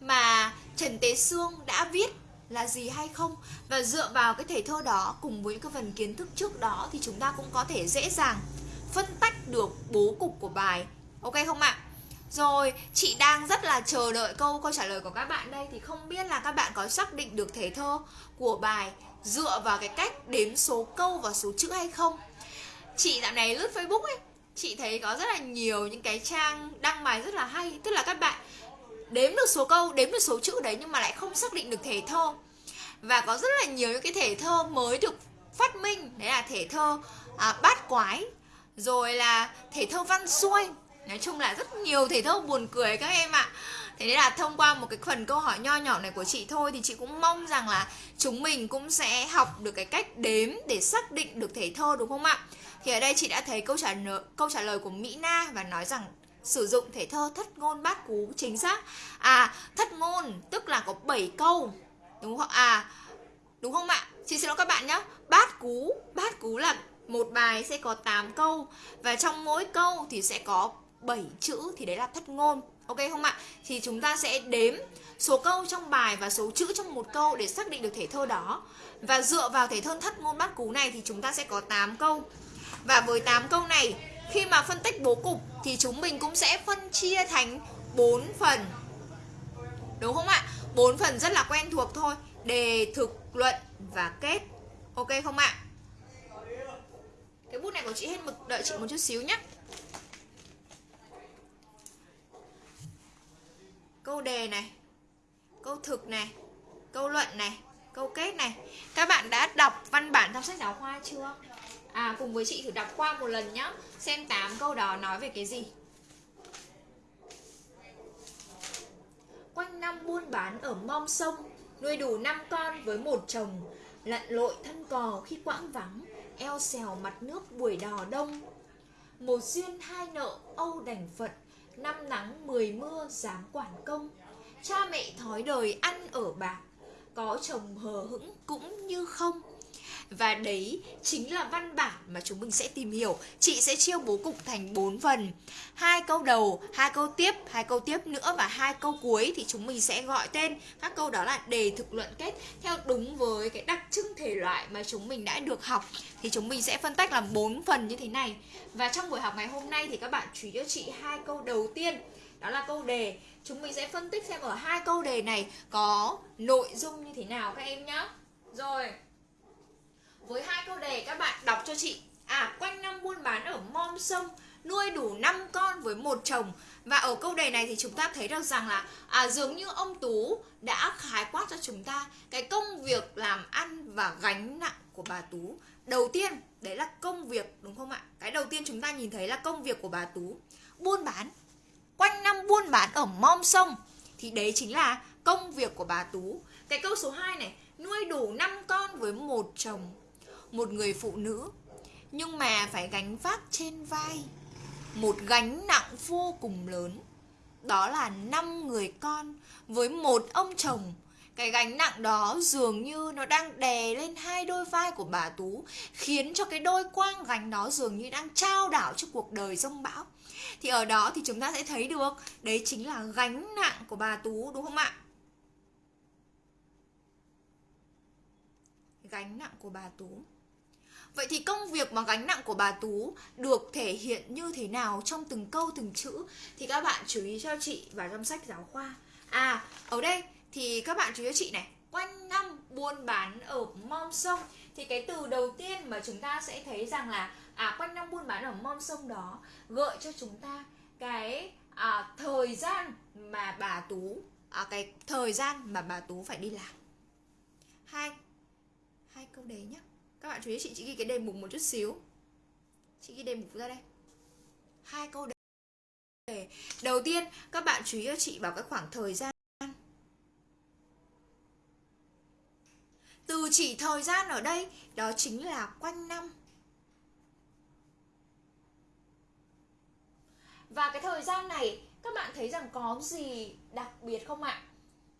mà Trần Tế Sương đã viết là gì hay không Và dựa vào cái thể thơ đó cùng với các phần kiến thức trước đó Thì chúng ta cũng có thể dễ dàng phân tách được bố cục của bài Ok không ạ? Rồi, chị đang rất là chờ đợi câu câu trả lời của các bạn đây Thì không biết là các bạn có xác định được thể thơ của bài dựa vào cái cách đếm số câu và số chữ hay không. Chị dạo này lướt facebook ấy chị thấy có rất là nhiều những cái trang đăng bài rất là hay. Tức là các bạn đếm được số câu đếm được số chữ đấy nhưng mà lại không xác định được thể thơ. Và có rất là nhiều những cái thể thơ mới được phát minh. Đấy là thể thơ à, bát quái rồi là thể thơ văn xuôi nói chung là rất nhiều thể thơ buồn cười các em ạ thế nên là thông qua một cái phần câu hỏi nho nhỏ này của chị thôi thì chị cũng mong rằng là chúng mình cũng sẽ học được cái cách đếm để xác định được thể thơ, đúng không ạ? Thì ở đây chị đã thấy câu trả lời câu trả lời của Mỹ Na và nói rằng sử dụng thể thơ thất ngôn bát cú, chính xác. À thất ngôn tức là có 7 câu, đúng không à đúng không ạ? Chị xin lỗi các bạn nhé bát cú bát cú là một bài sẽ có 8 câu và trong mỗi câu thì sẽ có 7 chữ thì đấy là thất ngôn ok không ạ? Thì chúng ta sẽ đếm số câu trong bài và số chữ trong một câu để xác định được thể thơ đó. Và dựa vào thể thơ thất ngôn bát cú này thì chúng ta sẽ có 8 câu. Và với 8 câu này, khi mà phân tích bố cục thì chúng mình cũng sẽ phân chia thành 4 phần. Đúng không ạ? 4 phần rất là quen thuộc thôi. Đề, thực, luận và kết. Ok không ạ? Cái bút này của chị hết mực đợi chị một chút xíu nhé câu đề này, câu thực này, câu luận này, câu kết này. Các bạn đã đọc văn bản trong sách giáo khoa chưa? À cùng với chị thử đọc qua một lần nhá. Xem 8 câu đó nói về cái gì. Quanh năm buôn bán ở mong sông, nuôi đủ năm con với một chồng. Lặn lội thân cò khi quãng vắng, eo xèo mặt nước buổi đò đông. Một duyên hai nợ âu đành phận năm nắng, mười mưa, dám quản công. Cha mẹ thói đời ăn ở bạc, có chồng hờ hững cũng như không và đấy chính là văn bản mà chúng mình sẽ tìm hiểu. Chị sẽ chia bố cục thành 4 phần. Hai câu đầu, hai câu tiếp, hai câu tiếp nữa và hai câu cuối thì chúng mình sẽ gọi tên. Các câu đó là đề thực luận kết theo đúng với cái đặc trưng thể loại mà chúng mình đã được học. Thì chúng mình sẽ phân tách làm 4 phần như thế này. Và trong buổi học ngày hôm nay thì các bạn chú ý cho chị hai câu đầu tiên. Đó là câu đề. Chúng mình sẽ phân tích xem ở hai câu đề này có nội dung như thế nào các em nhé rồi với hai câu đề các bạn đọc cho chị. À quanh năm buôn bán ở mom sông Nuôi đủ 5 con với một chồng. Và ở câu đề này thì chúng ta thấy được rằng là à, Dường như ông Tú đã khái quát cho chúng ta Cái công việc làm ăn và gánh nặng của bà Tú. Đầu tiên đấy là công việc đúng không ạ? Cái đầu tiên chúng ta nhìn thấy là công việc của bà Tú. Buôn bán. Quanh năm buôn bán ở mom sông Thì đấy chính là công việc của bà Tú. Cái câu số 2 này Nuôi đủ 5 con với một chồng một người phụ nữ. Nhưng mà phải gánh vác trên vai một gánh nặng vô cùng lớn. Đó là năm người con với một ông chồng. Cái gánh nặng đó dường như nó đang đè lên hai đôi vai của bà tú, khiến cho cái đôi quang gánh đó dường như đang trao đảo cho cuộc đời rông bão. Thì ở đó thì chúng ta sẽ thấy được, đấy chính là gánh nặng của bà tú, đúng không ạ? Gánh nặng của bà tú. Vậy thì công việc mà gánh nặng của bà Tú được thể hiện như thế nào trong từng câu từng chữ thì các bạn chú ý cho chị vào trong sách giáo khoa. À, ở đây thì các bạn chú ý cho chị này, quanh năm buôn bán ở mom sông thì cái từ đầu tiên mà chúng ta sẽ thấy rằng là à quanh năm buôn bán ở mom sông đó gợi cho chúng ta cái à, thời gian mà bà Tú à, cái thời gian mà bà Tú phải đi làm. Hai hai câu đấy nhé các bạn chú ý, chị chị ghi cái đề mục một chút xíu. Chị ghi đề mục ra đây. Hai câu đề. Đầu tiên, các bạn chú ý cho chị vào cái khoảng thời gian. Từ chỉ thời gian ở đây, đó chính là quanh năm. Và cái thời gian này, các bạn thấy rằng có gì đặc biệt không ạ?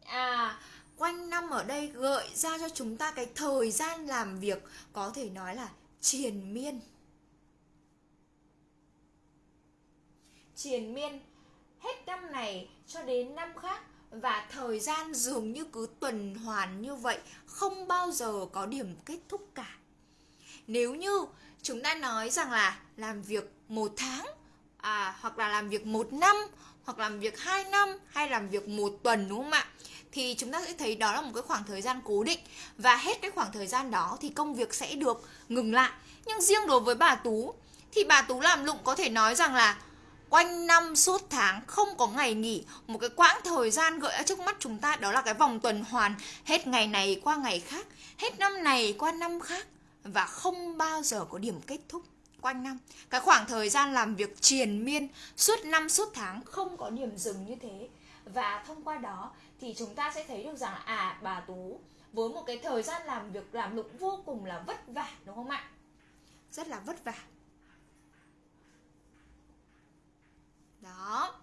À quanh năm ở đây gợi ra cho chúng ta cái thời gian làm việc có thể nói là triền miên. Triền miên hết năm này cho đến năm khác và thời gian dường như cứ tuần hoàn như vậy không bao giờ có điểm kết thúc cả. Nếu như chúng ta nói rằng là làm việc một tháng à, hoặc là làm việc một năm hoặc làm việc hai năm hay làm việc một tuần, đúng không ạ? Thì chúng ta sẽ thấy đó là một cái khoảng thời gian cố định và hết cái khoảng thời gian đó thì công việc sẽ được ngừng lại. Nhưng riêng đối với bà tú thì bà tú làm lụng có thể nói rằng là quanh năm suốt tháng không có ngày nghỉ, một cái quãng thời gian gợi ở trước mắt chúng ta đó là cái vòng tuần hoàn hết ngày này qua ngày khác, hết năm này qua năm khác và không bao giờ có điểm kết thúc quanh năm. Cái khoảng thời gian làm việc triền miên suốt năm suốt tháng không có điểm dừng như thế. Và thông qua đó thì chúng ta sẽ thấy được rằng à bà tú với một cái thời gian làm việc làm lụng vô cùng là vất vả, đúng không ạ? Rất là vất vả. Đó.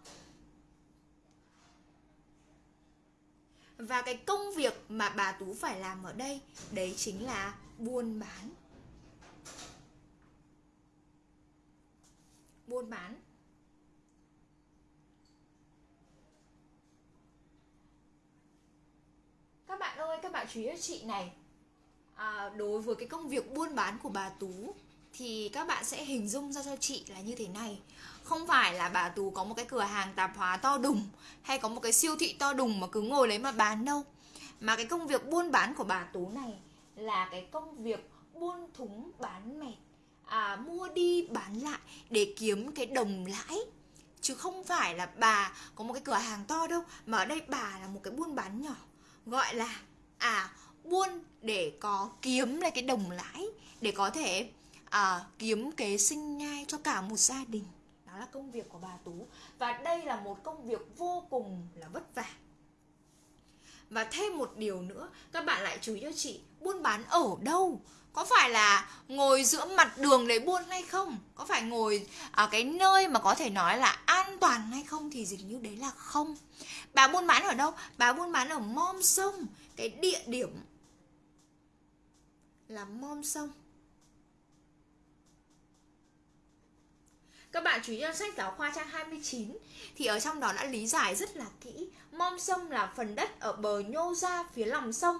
Và cái công việc mà bà tú phải làm ở đây, đấy chính là buôn bán buôn bán. Các bạn ơi các bạn chú ý chị này. À, đối với cái công việc buôn bán của bà tú thì các bạn sẽ hình dung ra cho chị là như thế này. Không phải là bà tú có một cái cửa hàng tạp hóa to đùng hay có một cái siêu thị to đùng mà cứ ngồi đấy mà bán đâu. Mà cái công việc buôn bán của bà tú này là cái công việc buôn thúng bán mệt à, mua đi bán lại để kiếm cái đồng lãi. Chứ không phải là bà có một cái cửa hàng to đâu mà ở đây bà là một cái buôn bán nhỏ. Gọi là à buôn để có kiếm lại cái đồng lãi để có thể à, kiếm kế sinh nhai cho cả một gia đình. Đó là công việc của bà tú. Và đây là một công việc vô cùng là vất vả. Và thêm một điều nữa các bạn lại chú ý cho chị buôn bán ở đâu? Có phải là ngồi giữa mặt đường để buôn hay không? Có phải ngồi ở cái nơi mà có thể nói là an toàn hay không thì dường như đấy là không. Bà buôn bán ở đâu? Bà buôn bán ở mom sông. Cái địa điểm là mom sông. Các bạn chú ý cho sách giáo khoa trang 29 Thì ở trong đó đã lý giải rất là kỹ. Mom sông là phần đất ở bờ nhô ra phía lòng sông,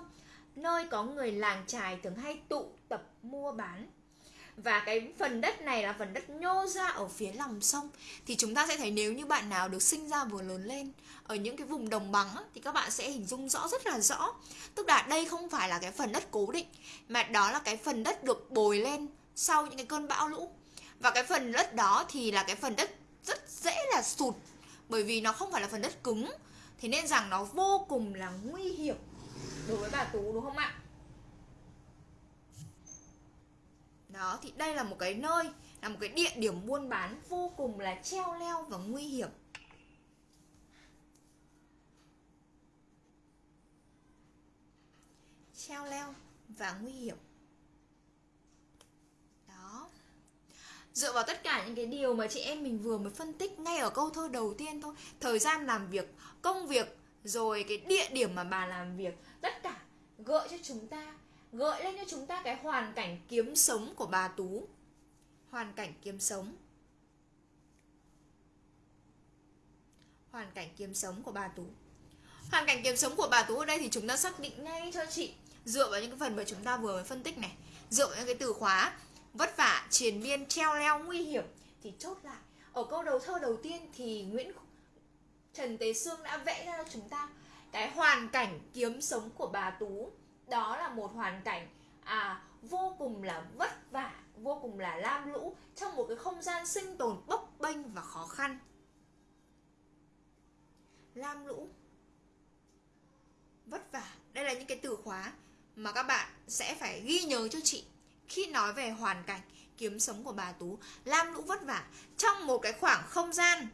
Nơi có người làng trài thường hay tụ tập mua bán. Và cái phần đất này là phần đất nhô ra ở phía lòng sông. Thì chúng ta sẽ thấy nếu như bạn nào được sinh ra vừa lớn lên ở những cái vùng đồng bằng thì các bạn sẽ hình dung rõ, rất là rõ. Tức là đây không phải là cái phần đất cố định, mà đó là cái phần đất được bồi lên sau những cái cơn bão lũ. Và cái phần đất đó thì là cái phần đất rất dễ là sụt, bởi vì nó không phải là phần đất cứng. Thế nên rằng nó vô cùng là nguy hiểm đối với bà tú, đúng không ạ? Đó, thì đây là một cái nơi, là một cái địa điểm buôn bán vô cùng là treo leo và nguy hiểm. Treo leo và nguy hiểm. Đó. Dựa vào tất cả những cái điều mà chị em mình vừa mới phân tích ngay ở câu thơ đầu tiên thôi, thời gian làm việc, công việc, rồi cái địa điểm mà bà làm việc, tất cả gợi cho chúng ta gợi lên cho chúng ta cái hoàn cảnh kiếm sống của bà Tú. Hoàn cảnh kiếm sống. Hoàn cảnh kiếm sống của bà Tú. Hoàn cảnh kiếm sống của bà Tú ở đây thì chúng ta xác định ngay cho chị dựa vào những cái phần mà chúng ta vừa mới phân tích này, dựa vào những cái từ khóa vất vả, triền miên, treo leo, nguy hiểm thì chốt lại. Ở câu đầu thơ đầu tiên thì Nguyễn Trần Tế Sương đã vẽ ra cho chúng ta cái hoàn cảnh kiếm sống của bà Tú đó là một hoàn cảnh à vô cùng là vất vả, vô cùng là lam lũ trong một cái không gian sinh tồn bấp bênh và khó khăn. Lam lũ. Vất vả. Đây là những cái từ khóa mà các bạn sẽ phải ghi nhớ cho chị. Khi nói về hoàn cảnh kiếm sống của bà tú, lam lũ vất vả trong một cái khoảng không gian.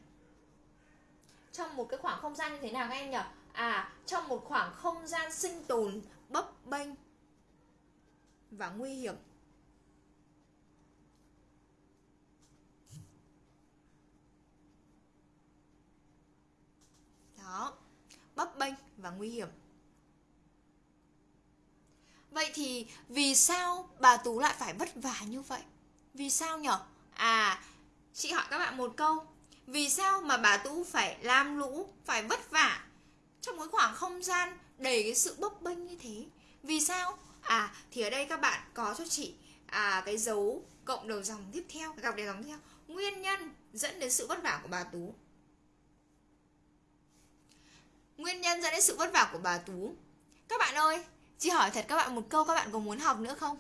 Trong một cái khoảng không gian như thế nào các em nhỉ? À trong một khoảng không gian sinh tồn bấp bênh và nguy hiểm. Đó, bấp bênh và nguy hiểm. Vậy thì vì sao bà tú lại phải vất vả như vậy? Vì sao nhở? À chị hỏi các bạn một câu. Vì sao mà bà tú phải làm lũ, phải vất vả trong cái khoảng không gian đầy cái sự bấp bênh như thế? Vì sao? À thì ở đây các bạn có cho chị à cái dấu cộng đầu dòng tiếp theo gặp đầu dòng tiếp theo. Nguyên nhân dẫn đến sự vất vả của bà tú. Nguyên nhân dẫn đến sự vất vả của bà tú. Các bạn ơi chị hỏi thật các bạn một câu các bạn có muốn học nữa không?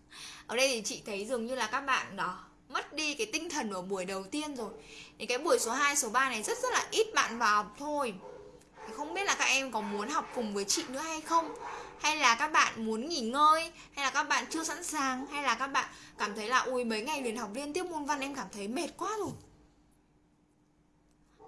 [LAUGHS] Ở đây thì chị thấy dường như là các bạn đó mất đi cái tinh thần ở buổi đầu tiên rồi. Thì cái buổi số 2, số 3 này rất rất là ít bạn vào học thôi. Không biết là các em có muốn học cùng với chị nữa hay không? Hay là các bạn muốn nghỉ ngơi hay là các bạn chưa sẵn sàng hay là các bạn cảm thấy là ui mấy ngày liền học liên tiếp môn văn em cảm thấy mệt quá rồi.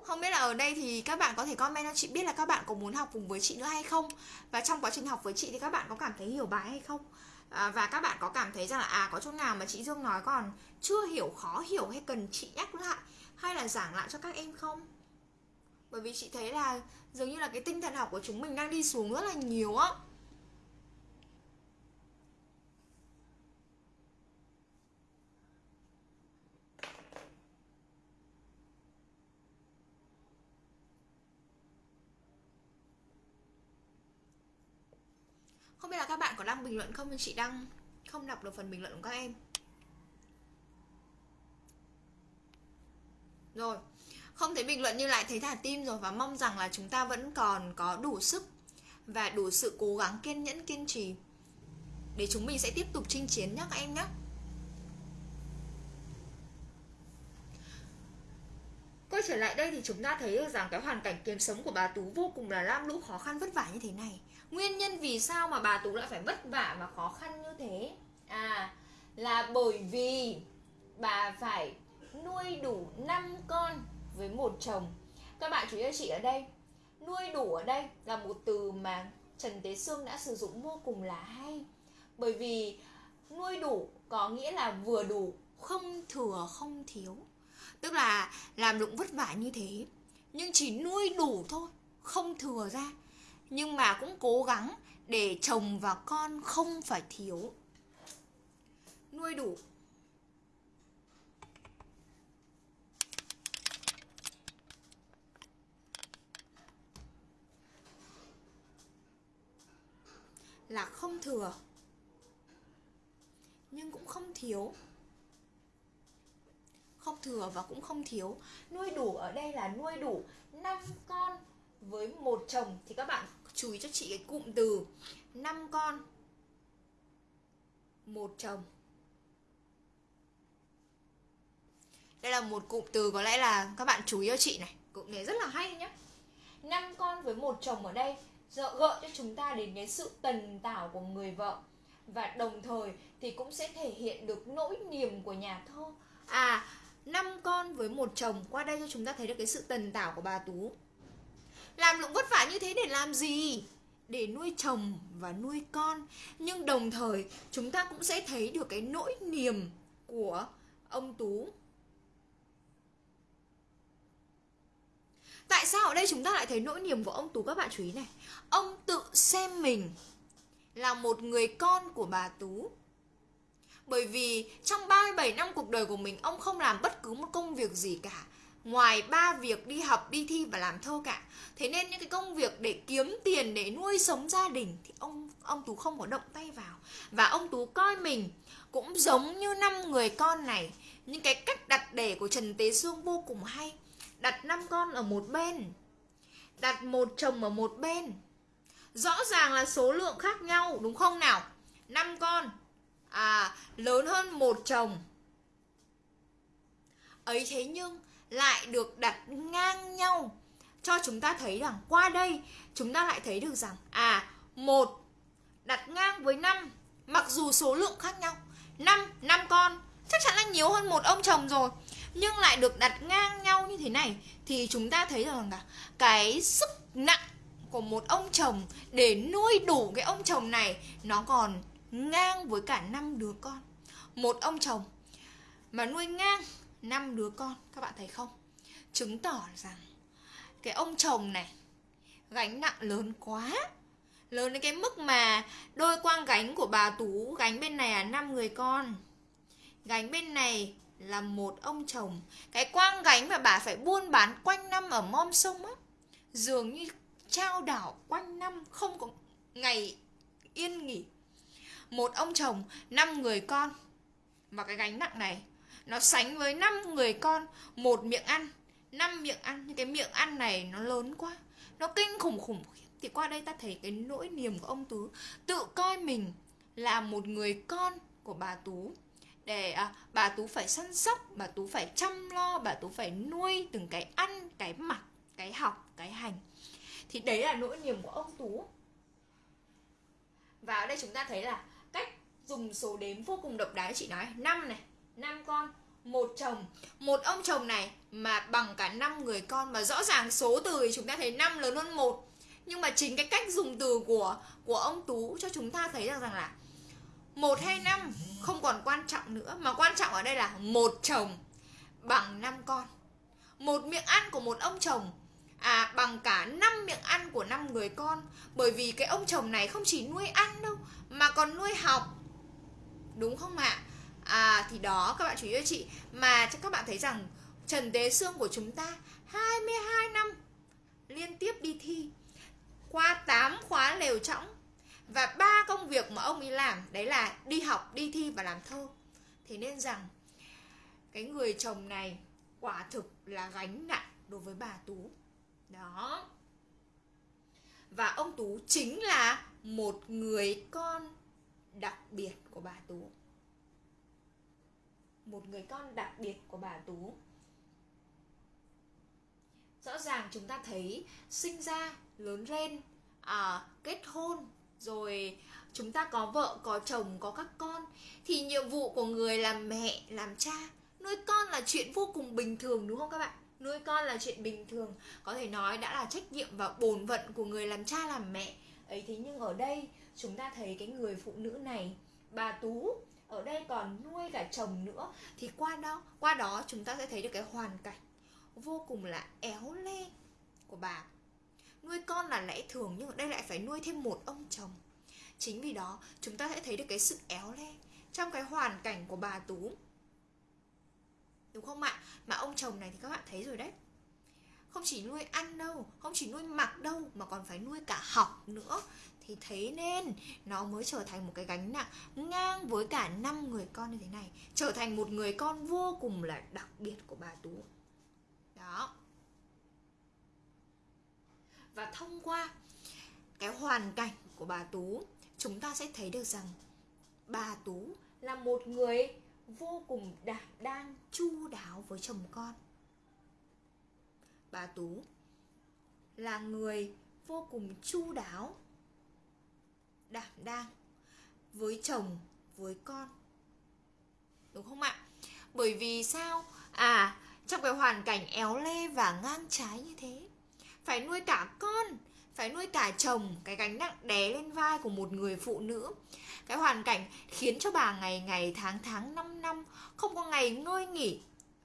Không biết là ở đây thì các bạn có thể comment cho chị biết là các bạn có muốn học cùng với chị nữa hay không? Và trong quá trình học với chị thì các bạn có cảm thấy hiểu bài hay không? À, và các bạn có cảm thấy rằng là à có chỗ nào mà chị Dương nói còn chưa hiểu khó hiểu hay cần chị nhắc lại hay là giảng lại cho các em không? Bởi vì chị thấy là dường như là cái tinh thần học của chúng mình đang đi xuống rất là nhiều á. Không biết là các bạn có đăng bình luận không, nhưng chị đang không đọc được phần bình luận của các em. Rồi, không thấy bình luận như lại thấy thả tim rồi và mong rằng là chúng ta vẫn còn có đủ sức và đủ sự cố gắng kiên nhẫn, kiên trì. Để chúng mình sẽ tiếp tục chinh chiến nhé các em nhé Quay trở lại đây thì chúng ta thấy được rằng cái hoàn cảnh kiếm sống của bà Tú vô cùng là lam lũ, khó khăn vất vả như thế này. Nguyên nhân vì sao mà bà Tú lại phải vất vả và khó khăn như thế? À là bởi vì bà phải nuôi đủ 5 con với một chồng. Các bạn chú ý cho chị ở đây. Nuôi đủ ở đây là một từ mà Trần Tế Sương đã sử dụng vô cùng là hay. Bởi vì nuôi đủ có nghĩa là vừa đủ, Không thừa, không thiếu. Tức là làm lụng vất vả như thế. Nhưng chỉ nuôi đủ thôi, Không thừa ra. Nhưng mà cũng cố gắng để chồng và con không phải thiếu. Nuôi đủ. Là không thừa. Nhưng cũng không thiếu không thừa và cũng không thiếu. Nuôi đủ ở đây là nuôi đủ 5 con với một chồng. Thì các bạn chú ý cho chị cái cụm từ. 5 con, một chồng. Đây là một cụm từ có lẽ là các bạn chú ý cho chị này. Cụm này rất là hay nhé 5 con với một chồng ở đây gợi cho chúng ta đến cái sự tần tảo của người vợ. Và đồng thời thì cũng sẽ thể hiện được nỗi niềm của nhà thơ. À năm con với một chồng. Qua đây cho chúng ta thấy được cái sự tần tảo của bà tú. Làm lụng vất vả như thế để làm gì? Để nuôi chồng và nuôi con. Nhưng đồng thời, chúng ta cũng sẽ thấy được cái nỗi niềm của ông tú. Tại sao ở đây chúng ta lại thấy nỗi niềm của ông Tú, các bạn chú ý này. Ông tự xem mình là một người con của bà Tú. Bởi vì trong 37 năm cuộc đời của mình Ông không làm bất cứ một công việc gì cả. Ngoài ba việc đi học, đi thi và làm thơ cả. Thế nên những cái công việc để kiếm tiền, để nuôi sống gia đình Thì ông ông Tú không có động tay vào. Và ông Tú coi mình cũng giống như năm người con này. Những cái cách đặt để của Trần Tế Sương vô cùng hay. Đặt năm con ở một bên đặt một chồng ở một bên. Rõ ràng là số lượng khác nhau đúng không nào? Năm con à lớn hơn một chồng. Ấy thế nhưng lại được đặt ngang nhau. Cho chúng ta thấy rằng qua đây, chúng ta lại thấy được rằng à một, đặt ngang với năm, mặc dù số lượng khác nhau. Năm năm con, chắc chắn là nhiều hơn một ông chồng rồi. Nhưng lại được đặt ngang nhau như thế này, thì chúng ta thấy rằng là cái sức nặng của một ông chồng để nuôi đủ cái ông chồng này, nó còn ngang với cả năm đứa con. Một ông chồng mà nuôi ngang năm đứa con, các bạn thấy không? Chứng tỏ rằng cái ông chồng này gánh nặng lớn quá. Lớn đến cái mức mà đôi quang gánh của bà tú gánh bên này là năm người con. Gánh bên này là một ông chồng. Cái quang gánh mà bà phải buôn bán quanh năm ở mom sông á, dường như trao đảo quanh năm không có ngày yên nghỉ một ông chồng năm người con. Và cái gánh nặng này nó sánh với năm người con một miệng ăn năm miệng ăn. Nhưng cái miệng ăn này nó lớn quá nó kinh khủng khủng thì qua đây ta thấy cái nỗi niềm của ông tú tự coi mình là một người con của bà tú. Để à, bà tú phải săn sóc bà tú phải chăm lo bà tú phải nuôi từng cái ăn cái mặc cái học cái hành. Thì đấy là nỗi niềm của ông tú. Và ở đây chúng ta thấy là dùng số đếm vô cùng độc đáo chị nói. Năm này, năm con, một chồng. Một ông chồng này mà bằng cả năm người con mà rõ ràng số từ thì chúng ta thấy năm lớn hơn một. Nhưng mà chính cái cách dùng từ của của ông tú cho chúng ta thấy rằng rằng là một hay năm không còn quan trọng nữa, mà quan trọng ở đây là một chồng bằng năm con. Một miệng ăn của một ông chồng à bằng cả năm miệng ăn của năm người con. Bởi vì cái ông chồng này không chỉ nuôi ăn đâu, mà còn nuôi học đúng không ạ? À thì đó, các bạn chú ý cho chị. Mà các bạn thấy rằng Trần Tế Sương của chúng ta 22 năm liên tiếp đi thi, qua 8 khóa lều trọng và ba công việc mà ông ấy làm, đấy là đi học, đi thi và làm thơ. Thế nên rằng cái người chồng này quả thực là gánh nặng đối với bà tú. Đó. Và ông tú chính là một người con đặc biệt của bà tú. Một người con đặc biệt của bà tú. Rõ ràng chúng ta thấy sinh ra lớn lên à, kết hôn rồi chúng ta có vợ có chồng có các con thì nhiệm vụ của người làm mẹ làm cha nuôi con là chuyện vô cùng bình thường đúng không các bạn? Nuôi con là chuyện bình thường. Có thể nói đã là trách nhiệm và bổn phận của người làm cha làm mẹ. Ấy thế nhưng ở đây chúng ta thấy cái người phụ nữ này, bà tú, ở đây còn nuôi cả chồng nữa. Thì qua đó qua đó chúng ta sẽ thấy được cái hoàn cảnh vô cùng là éo le của bà. Nuôi con là lẽ thường nhưng ở đây lại phải nuôi thêm một ông chồng. Chính vì đó, chúng ta sẽ thấy được cái sự éo le trong cái hoàn cảnh của bà tú. Đúng không ạ? Mà ông chồng này thì các bạn thấy rồi đấy. Không chỉ nuôi ăn đâu, không chỉ nuôi mặc đâu mà còn phải nuôi cả học nữa thì thế nên nó mới trở thành một cái gánh nặng ngang với cả năm người con như thế này. Trở thành một người con vô cùng là đặc biệt của bà tú. Đó. Và thông qua cái hoàn cảnh của bà tú, chúng ta sẽ thấy được rằng bà tú là một người vô cùng đảm đang chu đáo với chồng con. Bà tú là người vô cùng chu đáo đảm đang, với chồng, với con. Đúng không ạ? Bởi vì sao? À trong cái hoàn cảnh éo le và ngang trái như thế, phải nuôi cả con, phải nuôi cả chồng, cái gánh nặng đè lên vai của một người phụ nữ. Cái hoàn cảnh khiến cho bà ngày ngày tháng tháng năm năm không có ngày ngơi nghỉ,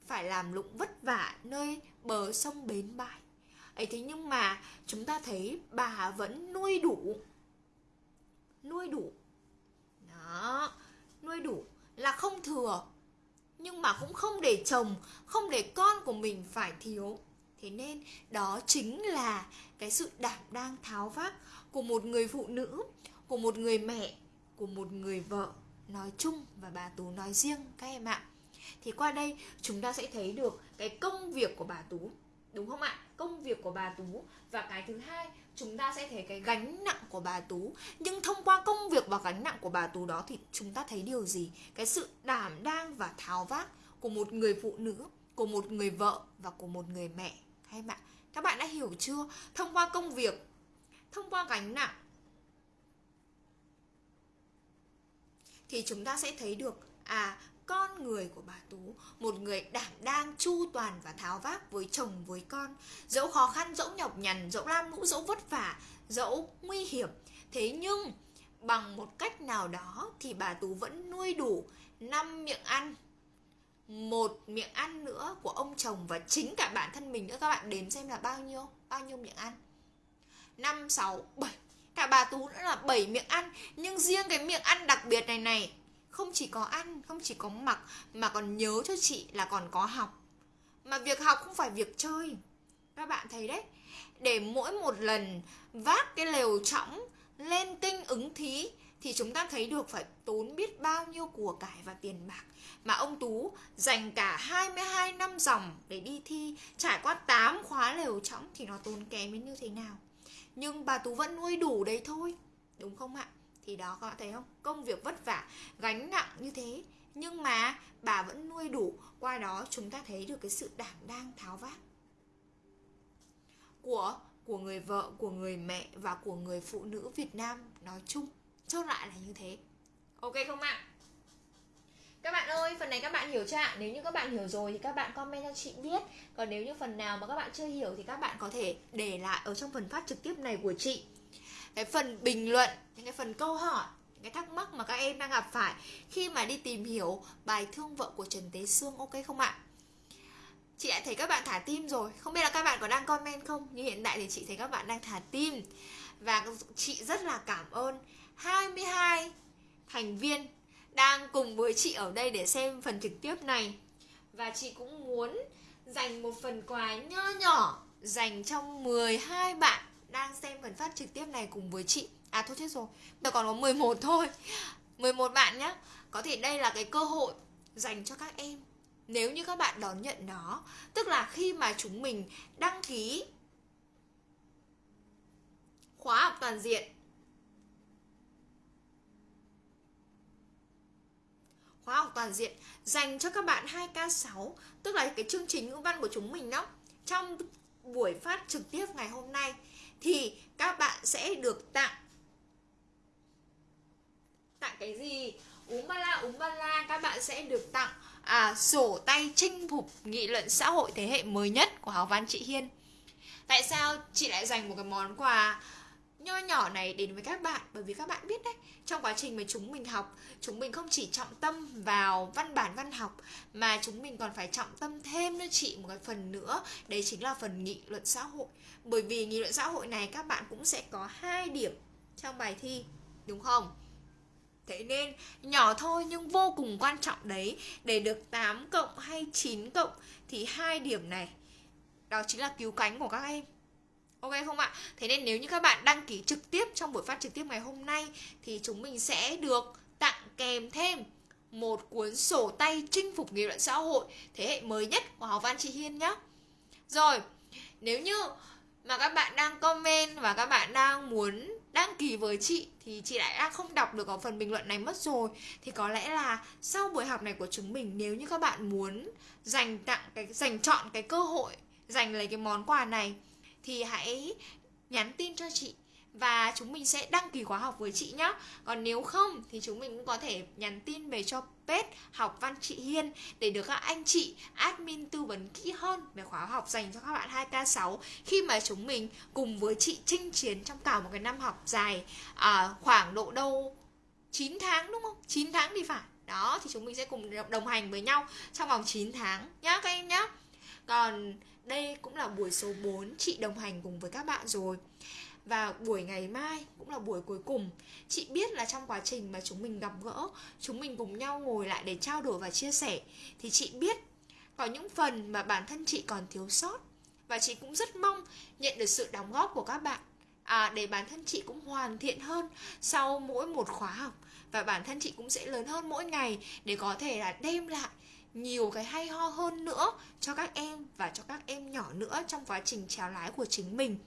phải làm lụng vất vả nơi bờ sông bến bãi. Ấy thế nhưng mà chúng ta thấy bà vẫn nuôi đủ nuôi đủ. Đó, nuôi đủ là không thừa, nhưng mà cũng không để chồng, không để con của mình phải thiếu. Thế nên đó chính là cái sự đảm đang tháo vác của một người phụ nữ, của một người mẹ, của một người vợ. Nói chung và bà tú nói riêng, các em ạ. Thì qua đây chúng ta sẽ thấy được cái công việc của bà tú, đúng không ạ? Công việc của bà tú và cái thứ hai chúng ta sẽ thấy cái gánh nặng của bà tú. Nhưng thông qua công việc và gánh nặng của bà tú đó thì chúng ta thấy điều gì? Cái sự đảm đang và tháo vác của một người phụ nữ, của một người vợ và của một người mẹ. Hay bạn, các bạn đã hiểu chưa? Thông qua công việc, thông qua gánh nặng thì chúng ta sẽ thấy được à con người của bà Tú Một người đảm đang chu toàn và tháo vác với chồng với con. Dẫu khó khăn, dẫu nhọc nhằn, dẫu lam lũ, dẫu vất vả, dẫu nguy hiểm Thế nhưng bằng một cách nào đó thì bà Tú vẫn nuôi đủ năm miệng ăn một miệng ăn nữa của ông chồng và chính cả bản thân mình nữa. Các bạn đếm xem là bao nhiêu bao nhiêu miệng ăn? Năm sáu bảy. Cả bà tú nữa là 7 miệng ăn nhưng riêng cái miệng ăn đặc biệt này này không chỉ có ăn, không chỉ có mặc, mà còn nhớ cho chị là còn có học. Mà việc học không phải việc chơi. Các bạn thấy đấy, để mỗi một lần vác cái lều trõng lên kinh ứng thí thì chúng ta thấy được phải tốn biết bao nhiêu của cải và tiền bạc. Mà ông Tú dành cả 22 năm dòng để đi thi, trải qua 8 khóa lều trõng thì nó tốn kém đến như thế nào? Nhưng bà Tú vẫn nuôi đủ đấy thôi, đúng không ạ? Thì đó các bạn thấy không? Công việc vất vả gánh nặng như thế. Nhưng mà bà vẫn nuôi đủ. Qua đó chúng ta thấy được cái sự đảm đang tháo vát của của người vợ của người mẹ và của người phụ nữ Việt Nam nói chung. Chốt lại là như thế. Ok không ạ? Các bạn ơi, phần này các bạn hiểu chưa ạ? Nếu như các bạn hiểu rồi thì các bạn comment cho chị biết. Còn nếu như phần nào mà các bạn chưa hiểu thì các bạn có thể để lại ở trong phần phát trực tiếp này của chị. Cái phần bình luận, những cái phần câu hỏi những cái thắc mắc mà các em đang gặp phải khi mà đi tìm hiểu bài thương vợ của Trần Tế Sương ok không ạ? Chị đã thấy các bạn thả tim rồi. Không biết là các bạn có đang comment không? Nhưng hiện tại thì chị thấy các bạn đang thả tim. Và chị rất là cảm ơn 22 thành viên đang cùng với chị ở đây để xem phần trực tiếp này. Và chị cũng muốn dành một phần quà nho nhỏ dành cho 12 bạn đang xem phần phát trực tiếp này cùng với chị. À thôi chết rồi, tôi còn có 11 thôi. 11 bạn nhé Có thể đây là cái cơ hội dành cho các em. Nếu như các bạn đón nhận nó Tức là khi mà chúng mình đăng ký Khóa học toàn diện khóa học toàn diện dành cho các bạn 2K6 tức là cái chương trình ngữ văn của chúng mình đó trong buổi phát trực tiếp ngày hôm nay thì các bạn sẽ được tặng. Tặng cái gì? Uống ba la uống ba la các bạn sẽ được tặng à, sổ tay chinh phục nghị luận xã hội thế hệ mới nhất của học văn chị Hiên. Tại sao chị lại dành một cái món quà nho nhỏ này đến với các bạn. Bởi vì các bạn biết đấy, trong quá trình mà chúng mình học, chúng mình không chỉ trọng tâm vào văn bản văn học, mà chúng mình còn phải trọng tâm thêm cho chị, một cái phần nữa. Đấy chính là phần nghị luận xã hội. Bởi vì nghị luận xã hội này các bạn cũng sẽ có hai điểm trong bài thi, đúng không? Thế nên nhỏ thôi nhưng vô cùng quan trọng đấy. Để được 8 cộng hay 9 cộng Thì hai điểm này, Đó chính là cứu cánh của các em. Ok không ạ? Thế nên nếu như các bạn đăng ký trực tiếp trong buổi phát trực tiếp ngày hôm nay thì chúng mình sẽ được tặng kèm thêm một cuốn sổ tay chinh phục nghị luận xã hội thế hệ mới nhất của học văn chị Hiên nhé. Rồi, nếu như mà các bạn đang comment và các bạn đang muốn đăng ký với chị thì chị lại đang không đọc được ở phần bình luận này mất rồi thì có lẽ là sau buổi học này của chúng mình nếu như các bạn muốn dành tặng cái dành chọn cái cơ hội dành lấy cái món quà này thì hãy nhắn tin cho chị và chúng mình sẽ đăng ký khóa học với chị nhé Còn nếu không thì chúng mình cũng có thể nhắn tin về cho page học văn chị Hiên để được các anh chị admin tư vấn kỹ hơn về khóa học dành cho các bạn 2K6 khi mà chúng mình cùng với chị chinh chiến trong cả một cái năm học dài à, khoảng độ đâu 9 tháng đúng không? 9 tháng thì phải. Đó thì chúng mình sẽ cùng đồng hành với nhau trong vòng 9 tháng nhá các em nhá. Còn đây cũng là buổi số 4 chị đồng hành cùng với các bạn rồi. Và buổi ngày mai cũng là buổi cuối cùng. Chị biết là trong quá trình mà chúng mình gặp gỡ chúng mình cùng nhau ngồi lại để trao đổi và chia sẻ thì chị biết có những phần mà bản thân chị còn thiếu sót. Và chị cũng rất mong nhận được sự đóng góp của các bạn. À, để bản thân chị cũng hoàn thiện hơn sau mỗi một khóa học. Và bản thân chị cũng sẽ lớn hơn mỗi ngày để có thể là đem lại nhiều cái hay ho hơn nữa cho các em và cho các em nhỏ nữa trong quá trình trèo lái của chính mình.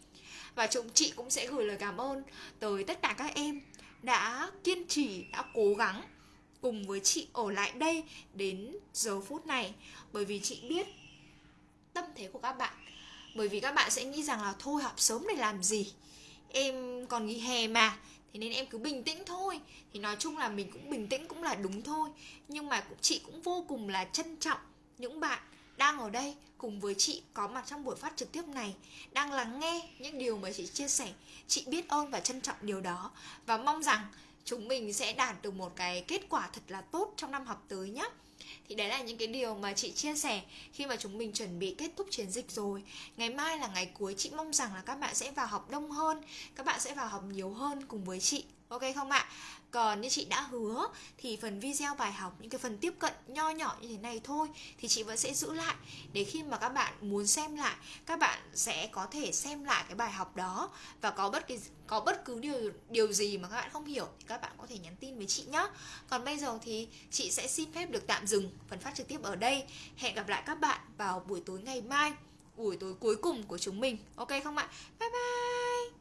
Và chúng chị cũng sẽ gửi lời cảm ơn tới tất cả các em đã kiên trì, đã cố gắng cùng với chị ở lại đây đến giờ phút này. Bởi vì chị biết tâm thế của các bạn. Bởi vì các bạn sẽ nghĩ rằng là thôi, học sớm để làm gì? Em còn nghỉ hè mà thế nên em cứ bình tĩnh thôi. Thì nói chung là mình cũng bình tĩnh cũng là đúng thôi. Nhưng mà cũng, chị cũng vô cùng là trân trọng những bạn đang ở đây cùng với chị có mặt trong buổi phát trực tiếp này, đang lắng nghe những điều mà chị chia sẻ. Chị biết ơn và trân trọng điều đó. Và mong rằng chúng mình sẽ đạt được một cái kết quả thật là tốt trong năm học tới nhé thì đấy là những cái điều mà chị chia sẻ khi mà chúng mình chuẩn bị kết thúc chiến dịch rồi. Ngày mai là ngày cuối, chị mong rằng là các bạn sẽ vào học đông hơn, các bạn sẽ vào học nhiều hơn cùng với chị. Ok không ạ? Còn như chị đã hứa thì phần video bài học những cái phần tiếp cận nho nhỏ như thế này thôi thì chị vẫn sẽ giữ lại để khi mà các bạn muốn xem lại các bạn sẽ có thể xem lại cái bài học đó và có bất kỳ có bất cứ điều điều gì mà các bạn không hiểu thì các bạn có thể nhắn tin với chị nhé. Còn bây giờ thì chị sẽ xin phép được tạm dừng phần phát trực tiếp ở đây. Hẹn gặp lại các bạn vào buổi tối ngày mai, buổi tối cuối cùng của chúng mình. Ok không ạ? Bye bye.